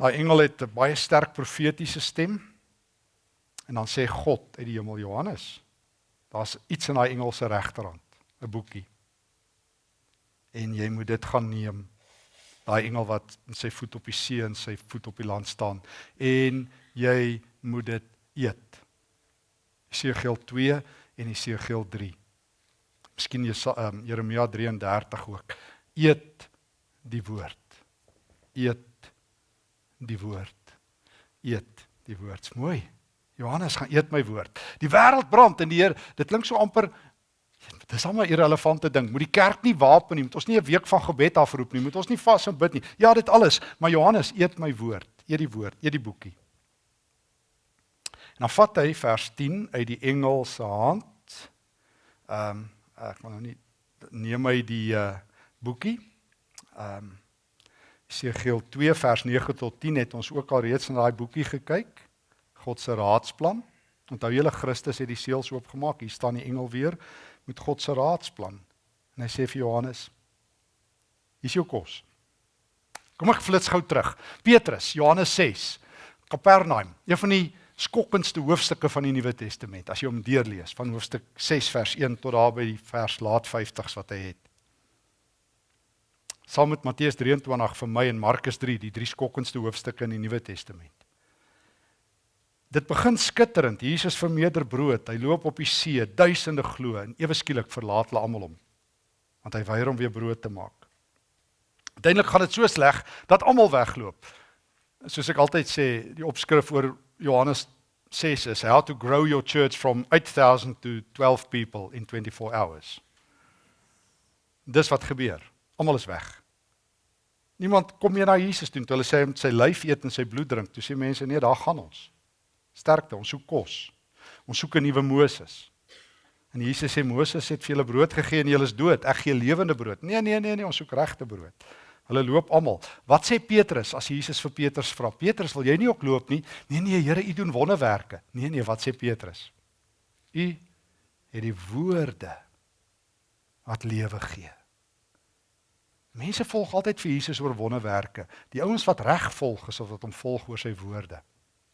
Speaker 1: Daai engel het 'n baie sterk profetiese stem. En dan sê God uit die hemel Johannes, daar's iets in daai engel se regterhand, 'n boekie. En jy moet dit gaan neem daai engel wat sy voet op die see en sy voet op die land staan en jy moet dit eet. Jesegiel 2 en Jesegiel 3. Miskien jy um, Jeremia 33 ook. Eet die woord. Eet die woord. Eet die woord. Mooi. Johannes gaan eet my woord. Die wêreld brand en die Heer, dit klink so amper Dis almal 'n irrelevante ding. Moet die kerk nie wapen nie, moet ons nie 'n week van gebed afroep nie, moet ons nie vas en bid nie. Ja, dit alles, maar Johannes eet my woord, eet die woord, eet die boekie. En dan vat hy vers 10 uit die Engelse hand. Ehm um, ek wil nou nie neem hy die uh boekie. Ehm um, Esegiel 2 vers 9 tot 10 het ons ook al reeds in daai boekie gekyk. God se raadsplan. Onthou julle Christus het die seels oopgemaak. Hier staan die engel weer met God se raadsplan. En hy sê vir Johannes: "Hier's jou kos." Kom ek flits gou terug. Petrus, Johannes 6, Kapernaum, een van die skokkendste hoofstukke van die Nuwe Testament as jy hom deurlees van hoofstuk 6 vers 1 tot daar by die vers laat 50s wat hy het. Saam met Matteus 23 vir my en Markus 3, die drie skokkendste hoofstukke in die Nuwe Testament. Dit begin skitterend. Jesus vermeerder brood. Hy loop op die see, duisende glo en ewe skielik verlaat hulle almal hom. Want hy weier om weer brood te maak. Uiteindelik gaan dit so sleg dat almal wegloop. Soos ek altyd sê, die opskrif oor Johannes 6 is how to grow your church from 8000 to 12 people in 24 hours. Dis wat gebeur. Almal is weg. Niemand kom meer na Jesus toe. Hulle sê hy moet sy lyf eet en sy bloed drink. Toe sê mense nee, daar gaan ons sterkte, ons soek kos. Ons soek 'n nuwe Moses. En Jesus sê Moses het vir julle brood gegee en julle is dood. Ek gee lewende brood. Nee, nee, nee, nee, ons soek regte brood. Hulle loop almal. Wat sê Petrus as Jesus vir Petrus vra? Petrus, wil jy nie ook loop nie? Nee, nee, Here, U doen wonderwerke. Nee, nee, wat sê Petrus? U het die woorde wat lewe gee. Mense volg altyd vir Jesus oor wonderwerke. Die ouens wat reg volg, is of wat hom volg oor sy woorde.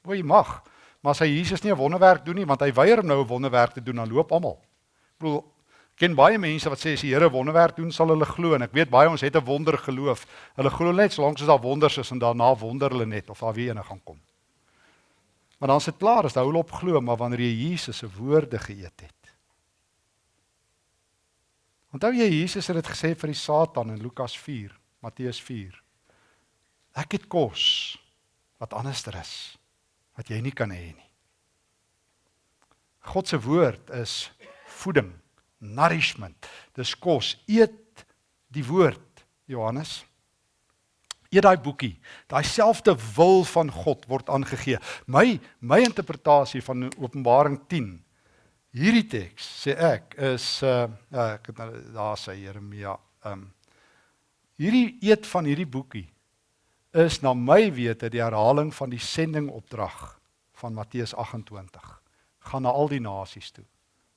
Speaker 1: O, jy mag. Maar as hy Jesus nie 'n wonderwerk doen nie, want hy weier om nou 'n wonderwerk te doen, dan loop almal. Ek bedoel, ken baie mense wat sê as die Here wonderwerk doen, sal hulle glo en ek weet baie ons het 'n wonder geloof. Hulle glo net solank as daar wonders is en daarna wonder hulle net of daar weer ene gaan kom. Maar dan is dit klaar, as hulle op glo, maar wanneer jy Jesus se woorde geëet het. Onthou jy Jesus het dit gesê vir die Satan in Lukas 4, Matteus 4. Ek het kos wat anderster is wat jy nie kan hê nie. God se woord is voeding, nourishment. Dis kos. Eet die woord, Johannes. Eet daai boekie. Daai selfde wil van God word aangegee. My my interpretasie van Openbaring 10 hierdie teks sê ek is uh ek het nou daar sê Jeremia um hierdie eet van hierdie boekie is na my wete die herhaling van die sendingopdrag van Matteus 28. Gaan na al die nasies toe.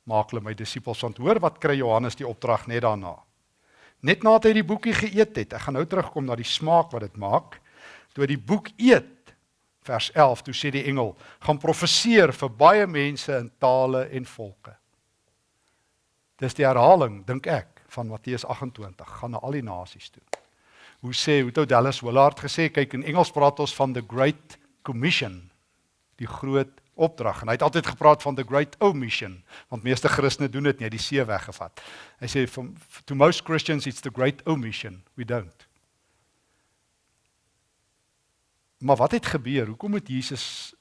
Speaker 1: Maak hulle my disippels want hoor wat kry Johannes die opdrag net daarna. Net nadat hy die boekie geëet het, ek gaan nou terugkom na die smaak wat dit maak. Toe hy die boek eet, vers 11, toe sê die engel, gaan profeseer vir baie mense in tale en volke. Dis die herhaling, dink ek, van Matteus 28, gaan na al die nasies toe hoe sê het Dallas Willard gesê? Kyk in Engels praat ons van the great commission die groot opdrag. En hy het altyd gepraat van the great omission want meeste Christene doen dit nie die see weggevat. Hy sê from to most Christians it's the great omission. We don't. Maar wat het gebeur? Hoekom het Jesus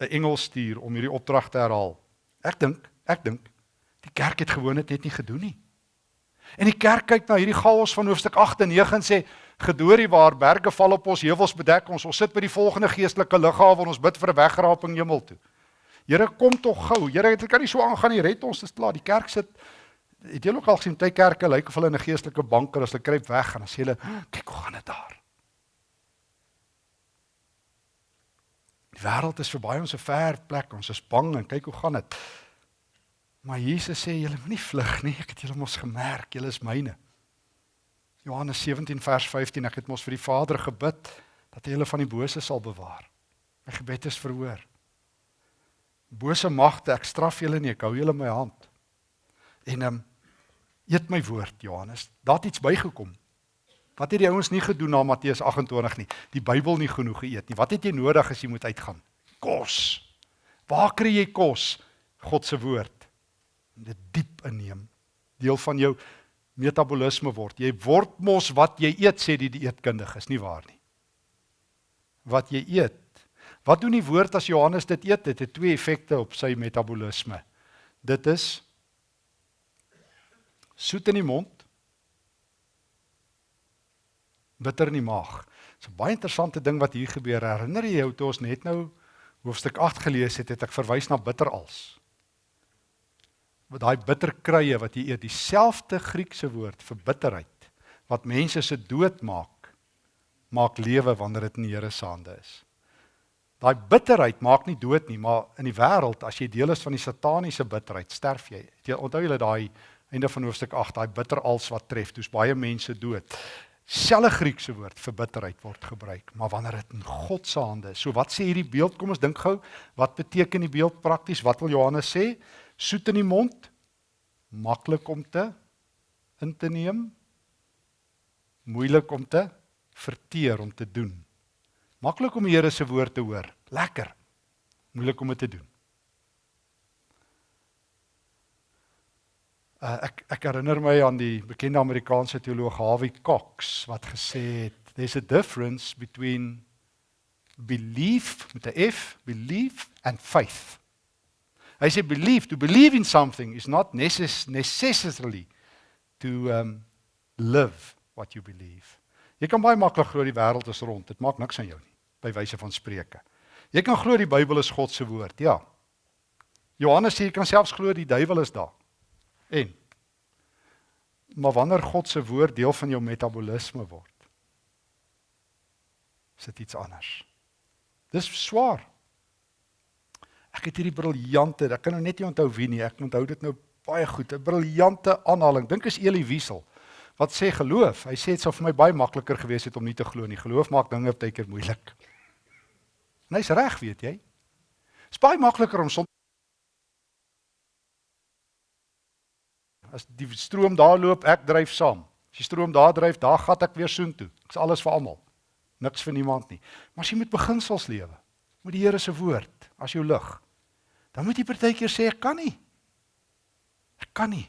Speaker 1: 'n engel stuur om hierdie opdrag te herhaal? Ek dink ek dink die kerk het gewoon dit net nie gedoen nie. En die kerk kyk na hierdie chaos van hoofstuk 8 en 9 en sê gedoorie waar berge val op ons heuwels bedek ons ons sit by die volgende geestelike lughawe en ons bid vir 'n wegraping hemel toe. Here kom tog gou. Here dit kan nie so aangaan nie. Red ons dis klaar. Die kerk sit het jy ook al gesien baie kerke lyk of hulle in 'n geestelike banker as hulle kruip weg en dan sê hulle kyk hoe gaan dit daar. Die wêreld is verby ons 'n ver plek. Ons is bang en kyk hoe gaan dit. Maar Jesus sê julle moenie vlug nie, ek het julle mos gemerk, julle is myne. Johannes 17 vers 15, ek het mos vir die Vader gebid dat hy julle van die bose sal bewaar. My gebed is verhoor. Bose magte, ek straf julle nie, ek hou julle in my hand. En ehm um, eet my woord, Johannes. Daar het iets bygekom. Wat het die ouens nie gedoen na Matteus 28 nie? Die Bybel nie genoeg geëet nie. Wat het jy nodig as jy moet uitgaan? Kos. Waar kry jy kos? God se woord dit diep inneem. Deel van jou metabolisme word. Jy word mos wat jy eet sê die dieetkundiges, nie waar nie. Wat jy eet. Wat doen die woord as Johannes dit eet? Dit het twee effekte op sy metabolisme. Dit is Soet in die mond, bitter in die maag. Dit's 'n baie interessante ding wat hier gebeur. Herinner jy jou toe ons net nou hoofstuk 8 gelees het, het ek verwys na bitterals. Wat daai bitter kruie wat jy eet, dieselfde Griekse woord vir bitterheid wat mense se dood maak, maak lewe wanneer dit in die Here se hande is. Daai bitterheid maak nie dood nie, maar in die wêreld as jy deel is van die sataniese bitterheid, sterf jy. Jy onthou julle daai einde van hoofstuk 8, daai bitterals wat tref, dis baie mense dood. Selfe Griekse woord vir bitterheid word gebruik, maar wanneer dit in God se hande is. So wat sê hierdie beeld? Kom ons dink gou, wat beteken die beeld prakties? Wat wil Johannes sê? Soet in die mond, maklik om te in te neem, moeilik om te verteer om te doen. Maklik om die Here se woord te hoor, lekker. Moeilik om dit te doen. Uh, ek ek herinner my aan die bekende Amerikaanse teoloog Harvey Cox wat gesê het there's a difference between belief met 'n F, belief and faith. Hy sê belief, to believe in something is not necess necessarily to um live what you believe. Jy kan baie maklik glo die wêreld is rond. Dit maak niks aan jou nie, by wyse van spreuke. Jy kan glo die Bybel is God se woord. Ja. Johannes sê jy kan selfs glo die duiwel is daar. En maar wanneer God se woord deel van jou metabolisme word, is dit iets anders. Dis swaar. Ek het hierdie briljante, ek kan nou net nie onthou wie nie, ek onthou dit nou baie goed, 'n briljante aanhaling. Dink is Elie Wiesel wat sê geloof. Hy sê dit sou vir my baie makliker gewees het om nie te glo nie. Geloof maak dinge baie keer moeilik. En hy's reg, weet jy? Dit is baie makliker om son As die stroom daar loop, ek dryf saam. As die stroom daar dryf, daar gat ek weer soontoe. Ek's alles vir almal. Niks vir niemand nie. Maar as jy met beginsels lewe, met die Here se woord as jou lig, dan moet jy partykeer sê ek kan nie. Ek kan nie.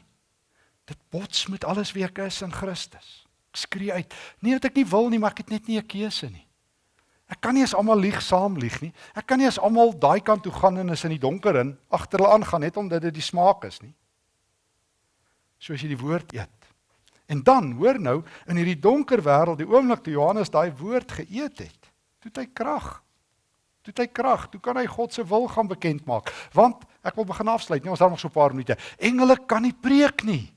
Speaker 1: Dit bots met alles wie ek is in Christus. Ek skree uit. Nie dat ek nie wil nie, maar ek het net nie 'n keuse nie. Ek kan nie as almal lieg saam lieg nie. Ek kan nie as almal daai kant toe gaan en is in die donker in agter hulle aangaan net omdat dit die smaak is nie soos jy die woord eet. En dan, hoor nou, in hierdie donker wêreld, die oomblik toe Johannes daai woord geëet het, het hy krag. Het hy krag, toe kan hy God se wil gaan bekend maak. Want ek wil begin afsluit, nee, ons het nog so 'n paar minute. Engele kan nie preek nie.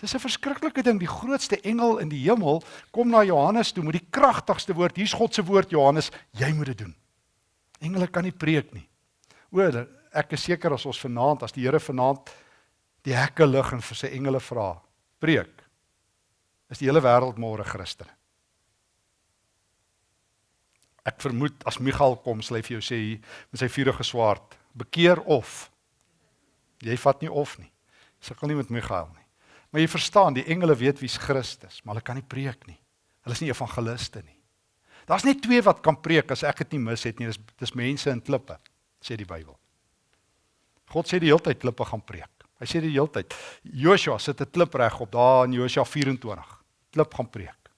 Speaker 1: Dis 'n verskriklike ding. Die grootste engel in die hemel kom na Johannes toe met die kragtigste woord. Hier's God se woord, Johannes, jy moet dit doen. Engele kan nie preek nie. O, ek is seker as ons vanaand, as die Here vanaand die hekke lig en vir sy engele vra, preek. Is die hele wêreld môre Christen? Ek vermoed as Michael kom, sal hy vir jou sê met sy vuurige swaard, bekeer of jy vat nie of nie. Sukkel nie met Michael nie. Maar jy verstaan, die engele weet wie's Christus, maar hulle kan nie preek nie. Hulle is nie evangeliste nie. Daar's net twee wat kan preek as ek dit nie mis het nie. Dis dis mense in klippe, sê die Bybel. God sê die hele tyd klippe gaan preek. Hy sê die hele tyd, Joshua sit 'n klip reg op daar in Joshua 24. Klip gaan preek.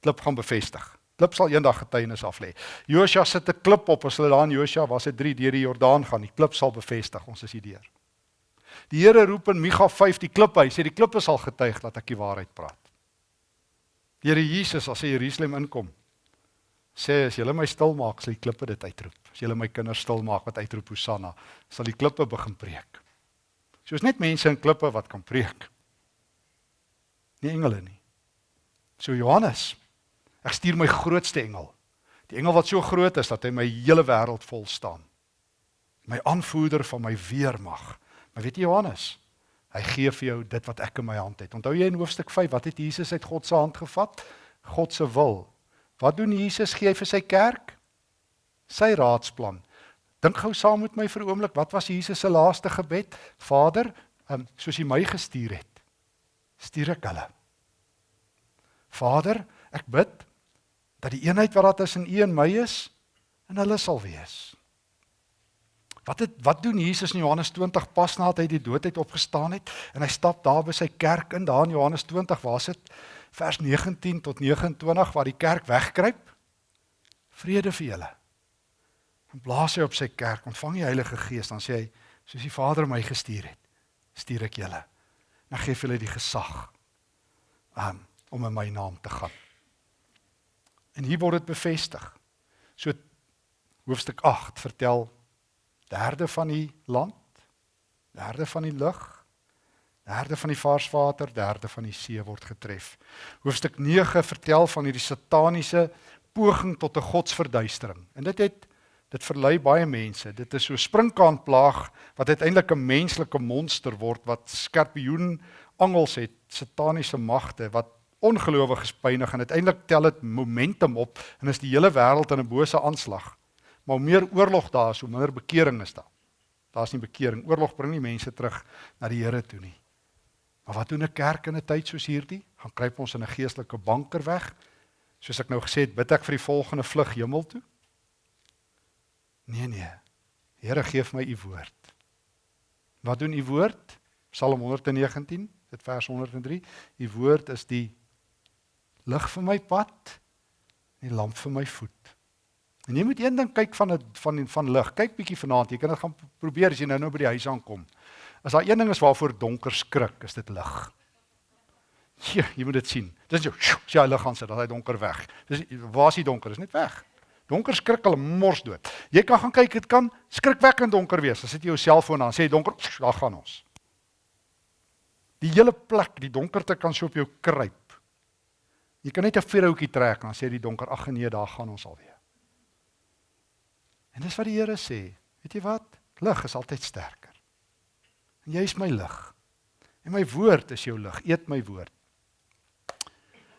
Speaker 1: Klip gaan bevestig. Klip sal eendag getuienis af lê. Joshua sit 'n klip op as hulle daar in Joshua was dit 3 deur die Jordaan gaan. Die klip sal bevestig. Ons is hier deur. Die Here roep in Micha 5 die klippe. Hy sê die klippe sal getuig dat ek die waarheid praat. Die Here Jesus as hy Jerusalem inkom, sê as julle my stil maak, sal die klippe dit uitroep. As julle my kinders stil maak wat uitroep Hosanna, sal die klippe begin preek. Soos net mense in klippe wat kan preek. Nie engele nie. So Johannes, ek stuur my grootste engel. Die engel wat so groot is dat hy my hele wêreld vol staan. My aanvoerder van my weermag. Maar weet jy Johannes, hy gee vir jou dit wat ek in my hand het. Onthou jy in hoofstuk 5 wat het Jesus uit God se hand gevat? God se wil. Wat doen Jesus gee hy vir sy kerk? Sy raadsplan. Dink gou saam met my vir 'n oomblik, wat was Jesus se laaste gebed? Vader, um, soos U my gestuur het, stuur ek hulle. Vader, ek bid dat die eenheid wat daar tussen U en my is, in hulle sal wees. Wat het wat doen Jesus in Johannes 20 pas nadat hy die dood uit opgestaan het en hy stap daar by sy kerk in daar in Johannes 20 waar sit vers 19 tot 29 waar die kerk wegkruip vrede vir julle Dan blaas hy op sy kerk, ontvang die Heilige Gees, dan sê hy, soos die Vader my gestuur het, stuur ek julle. En ek gee vir julle die gesag um, om in my naam te gaan. En hier word dit bevestig. So hoofstuk 8 vertel derde van die land, derde van die lug, derde van die vars water, derde van die see word getref. Hoofstuk 9 vertel van hierdie sataniese poging tot 'n godsverduistering. En dit het dit verlei baie mense. Dit is so 'n sprinkaanplaag wat uiteindelik 'n menslike monster word wat skorpioen angels het, sataniese magte wat ongelowiges pynig en uiteindelik tel dit momentum op en is die hele wêreld in 'n bose aanslag. Maar hoe meer oorlog daar is, hoe minder bekering is daar. Daar's nie bekering. Oorlog bring nie mense terug na die Here toe nie. Maar wat doen 'n kerk in 'n tyd soos hierdie? Gaan kruip ons in 'n geestelike banker weg? Soos ek nou gesê het, bid ek vir die volgende vlug hemel toe? Nee nee. Here gee vir my u woord. Wat doen u woord? Psalm 119, dit vers 103. U woord is die lig vir my pad en die lamp vir my voet. En jy moet een ding kyk van het, van van lig. Kyk bietjie vanaand. Jy kan dit gaan probeer as jy nou nou by die huis aankom. As daar een ding is waarvoor donker skrik, is dit lig. Ja, jy moet dit sien. Dis jou. Sy lig gaan sit, dan hy donker weg. Dis waar is die donker? Is net weg. Donker skrik hulle mors dood. Jy kan gaan kyk, dit kan skrikwekkend donker wees. As jy jou selfoon aan, sê donker, daar gaan ons. Die hele plek, die donkerte kan so op jou kruip. Jy kan net 'n vuurhoutjie trek en dan sê die donker, ag nee, daar gaan ons alweer. En dis wat die Here sê. Weet jy wat? Lig is altyd sterker. En jy is my lig. En my woord is jou lig. Eet my woord.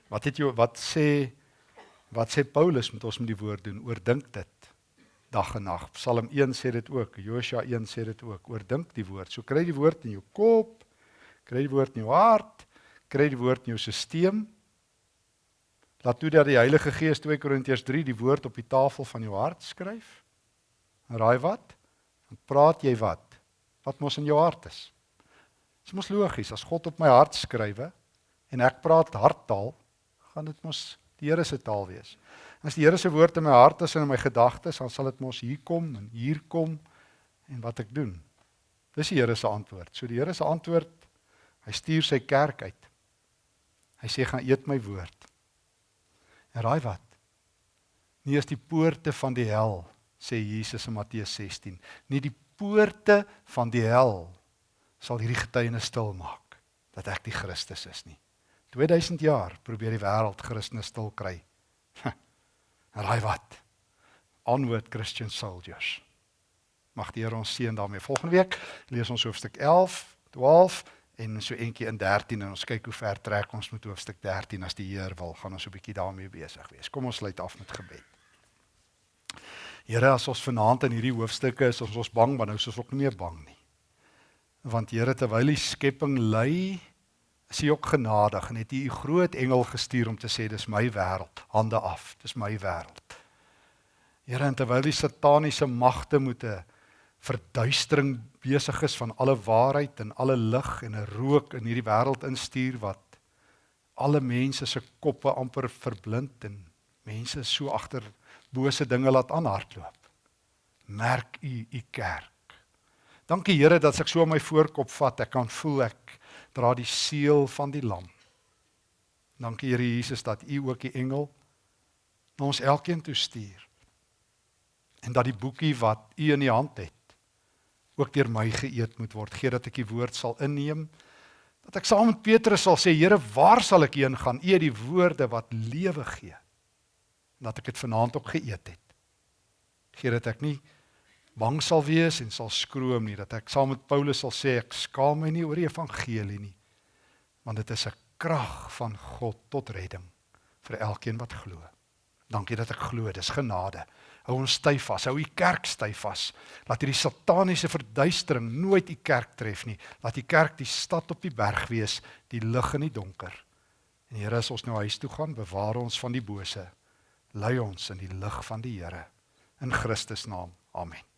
Speaker 1: Wat het jy wat sê wat sê Paulus met ons met die woord doen? Oordink dit dag en nag. Psalm 1 sê dit ook. Josua 1 sê dit ook. Oordink die woord. So kry die woord in jou kop, kry die woord in jou hart, kry die woord in jou stelsel Laat toe dat die Heilige Gees 2 Korintiërs 3 die woord op die tafel van jou hart skryf. En raai wat? Dan praat jy wat? Wat mos in jou hart is. Dit is mos logies as God op my hart skrywe en ek praat harttaal, gaan dit mos die Here se taal wees. As die Here se woord in my hart is en in my gedagtes, dan sal dit mos hier kom en hier kom en wat ek doen. Dis die Here se antwoord. So die Here se antwoord, hy stuur sy kerk uit. Hy sê gaan eet my woord. En raai wat? Nie is die poorte van die hel, sê Jesus in Matteus 16. Nie die poorte van die hel sal hierdie getuienis stil maak dat ek die Christus is nie. 2000 jaar probeer die wêreld Christus stil kry. En raai wat? Onward Christian soldiers. Mag die Here ons seën daarmee. Volgende week lees ons hoofstuk 11, 12 en so eentjie in 13 en ons kyk hoe ver trek ons met hoofstuk 13 as die Heer wil gaan ons 'n bietjie daarmee besig wees. Kom ons sluit af met gebed. Here, as ons vanaand in hierdie hoofstukke is, ons ons bang, maar nou is ons ook nie meer bang nie. Want Here, terwyl die skepping ly, is U ook genadig en het U U groot engel gestuur om te sê dis my wêreld, hande af, dis my wêreld. Here, en terwyl die sataniese magte moet 'n verduistering besig is van alle waarheid en alle lig en 'n rook in hierdie wêreld instuur wat alle mense se koppe amper verblind en mense so agter bose dinge laat aanhardloop. Merk u u kerk. Dankie Here dat ek so my voorkop vat, ek kan voel ek dra die seël van die lam. Dankie Here Jesus dat u ook die engel na ons elkeen toe stuur. En dat die boekie wat u in die hand het ook deur my geëet moet word. Gee dat ek die woord sal inneem. Dat ek saam met Petrus sal sê, Here, waar sal ek heen gaan? U het die woorde wat lewe gee. Dat ek dit vanaand ook geëet het. Gee dat ek nie bang sal wees en sal skroom nie, dat ek saam met Paulus sal sê ek skaam my nie oor die evangelie nie. Want dit is 'n krag van God tot redding vir elkeen wat glo. Dankie dat ek glo, dis genade. Hou ons styf vas. Hou u kerk styf vas. Laat hierdie sataniese verduistering nooit u kerk tref nie. Laat die kerk die stad op die berg wees, die lig in die donker. En Here, as ons nou huis toe gaan, bewaar ons van die bose. Lei ons in die lig van die Here. In Christus naam. Amen.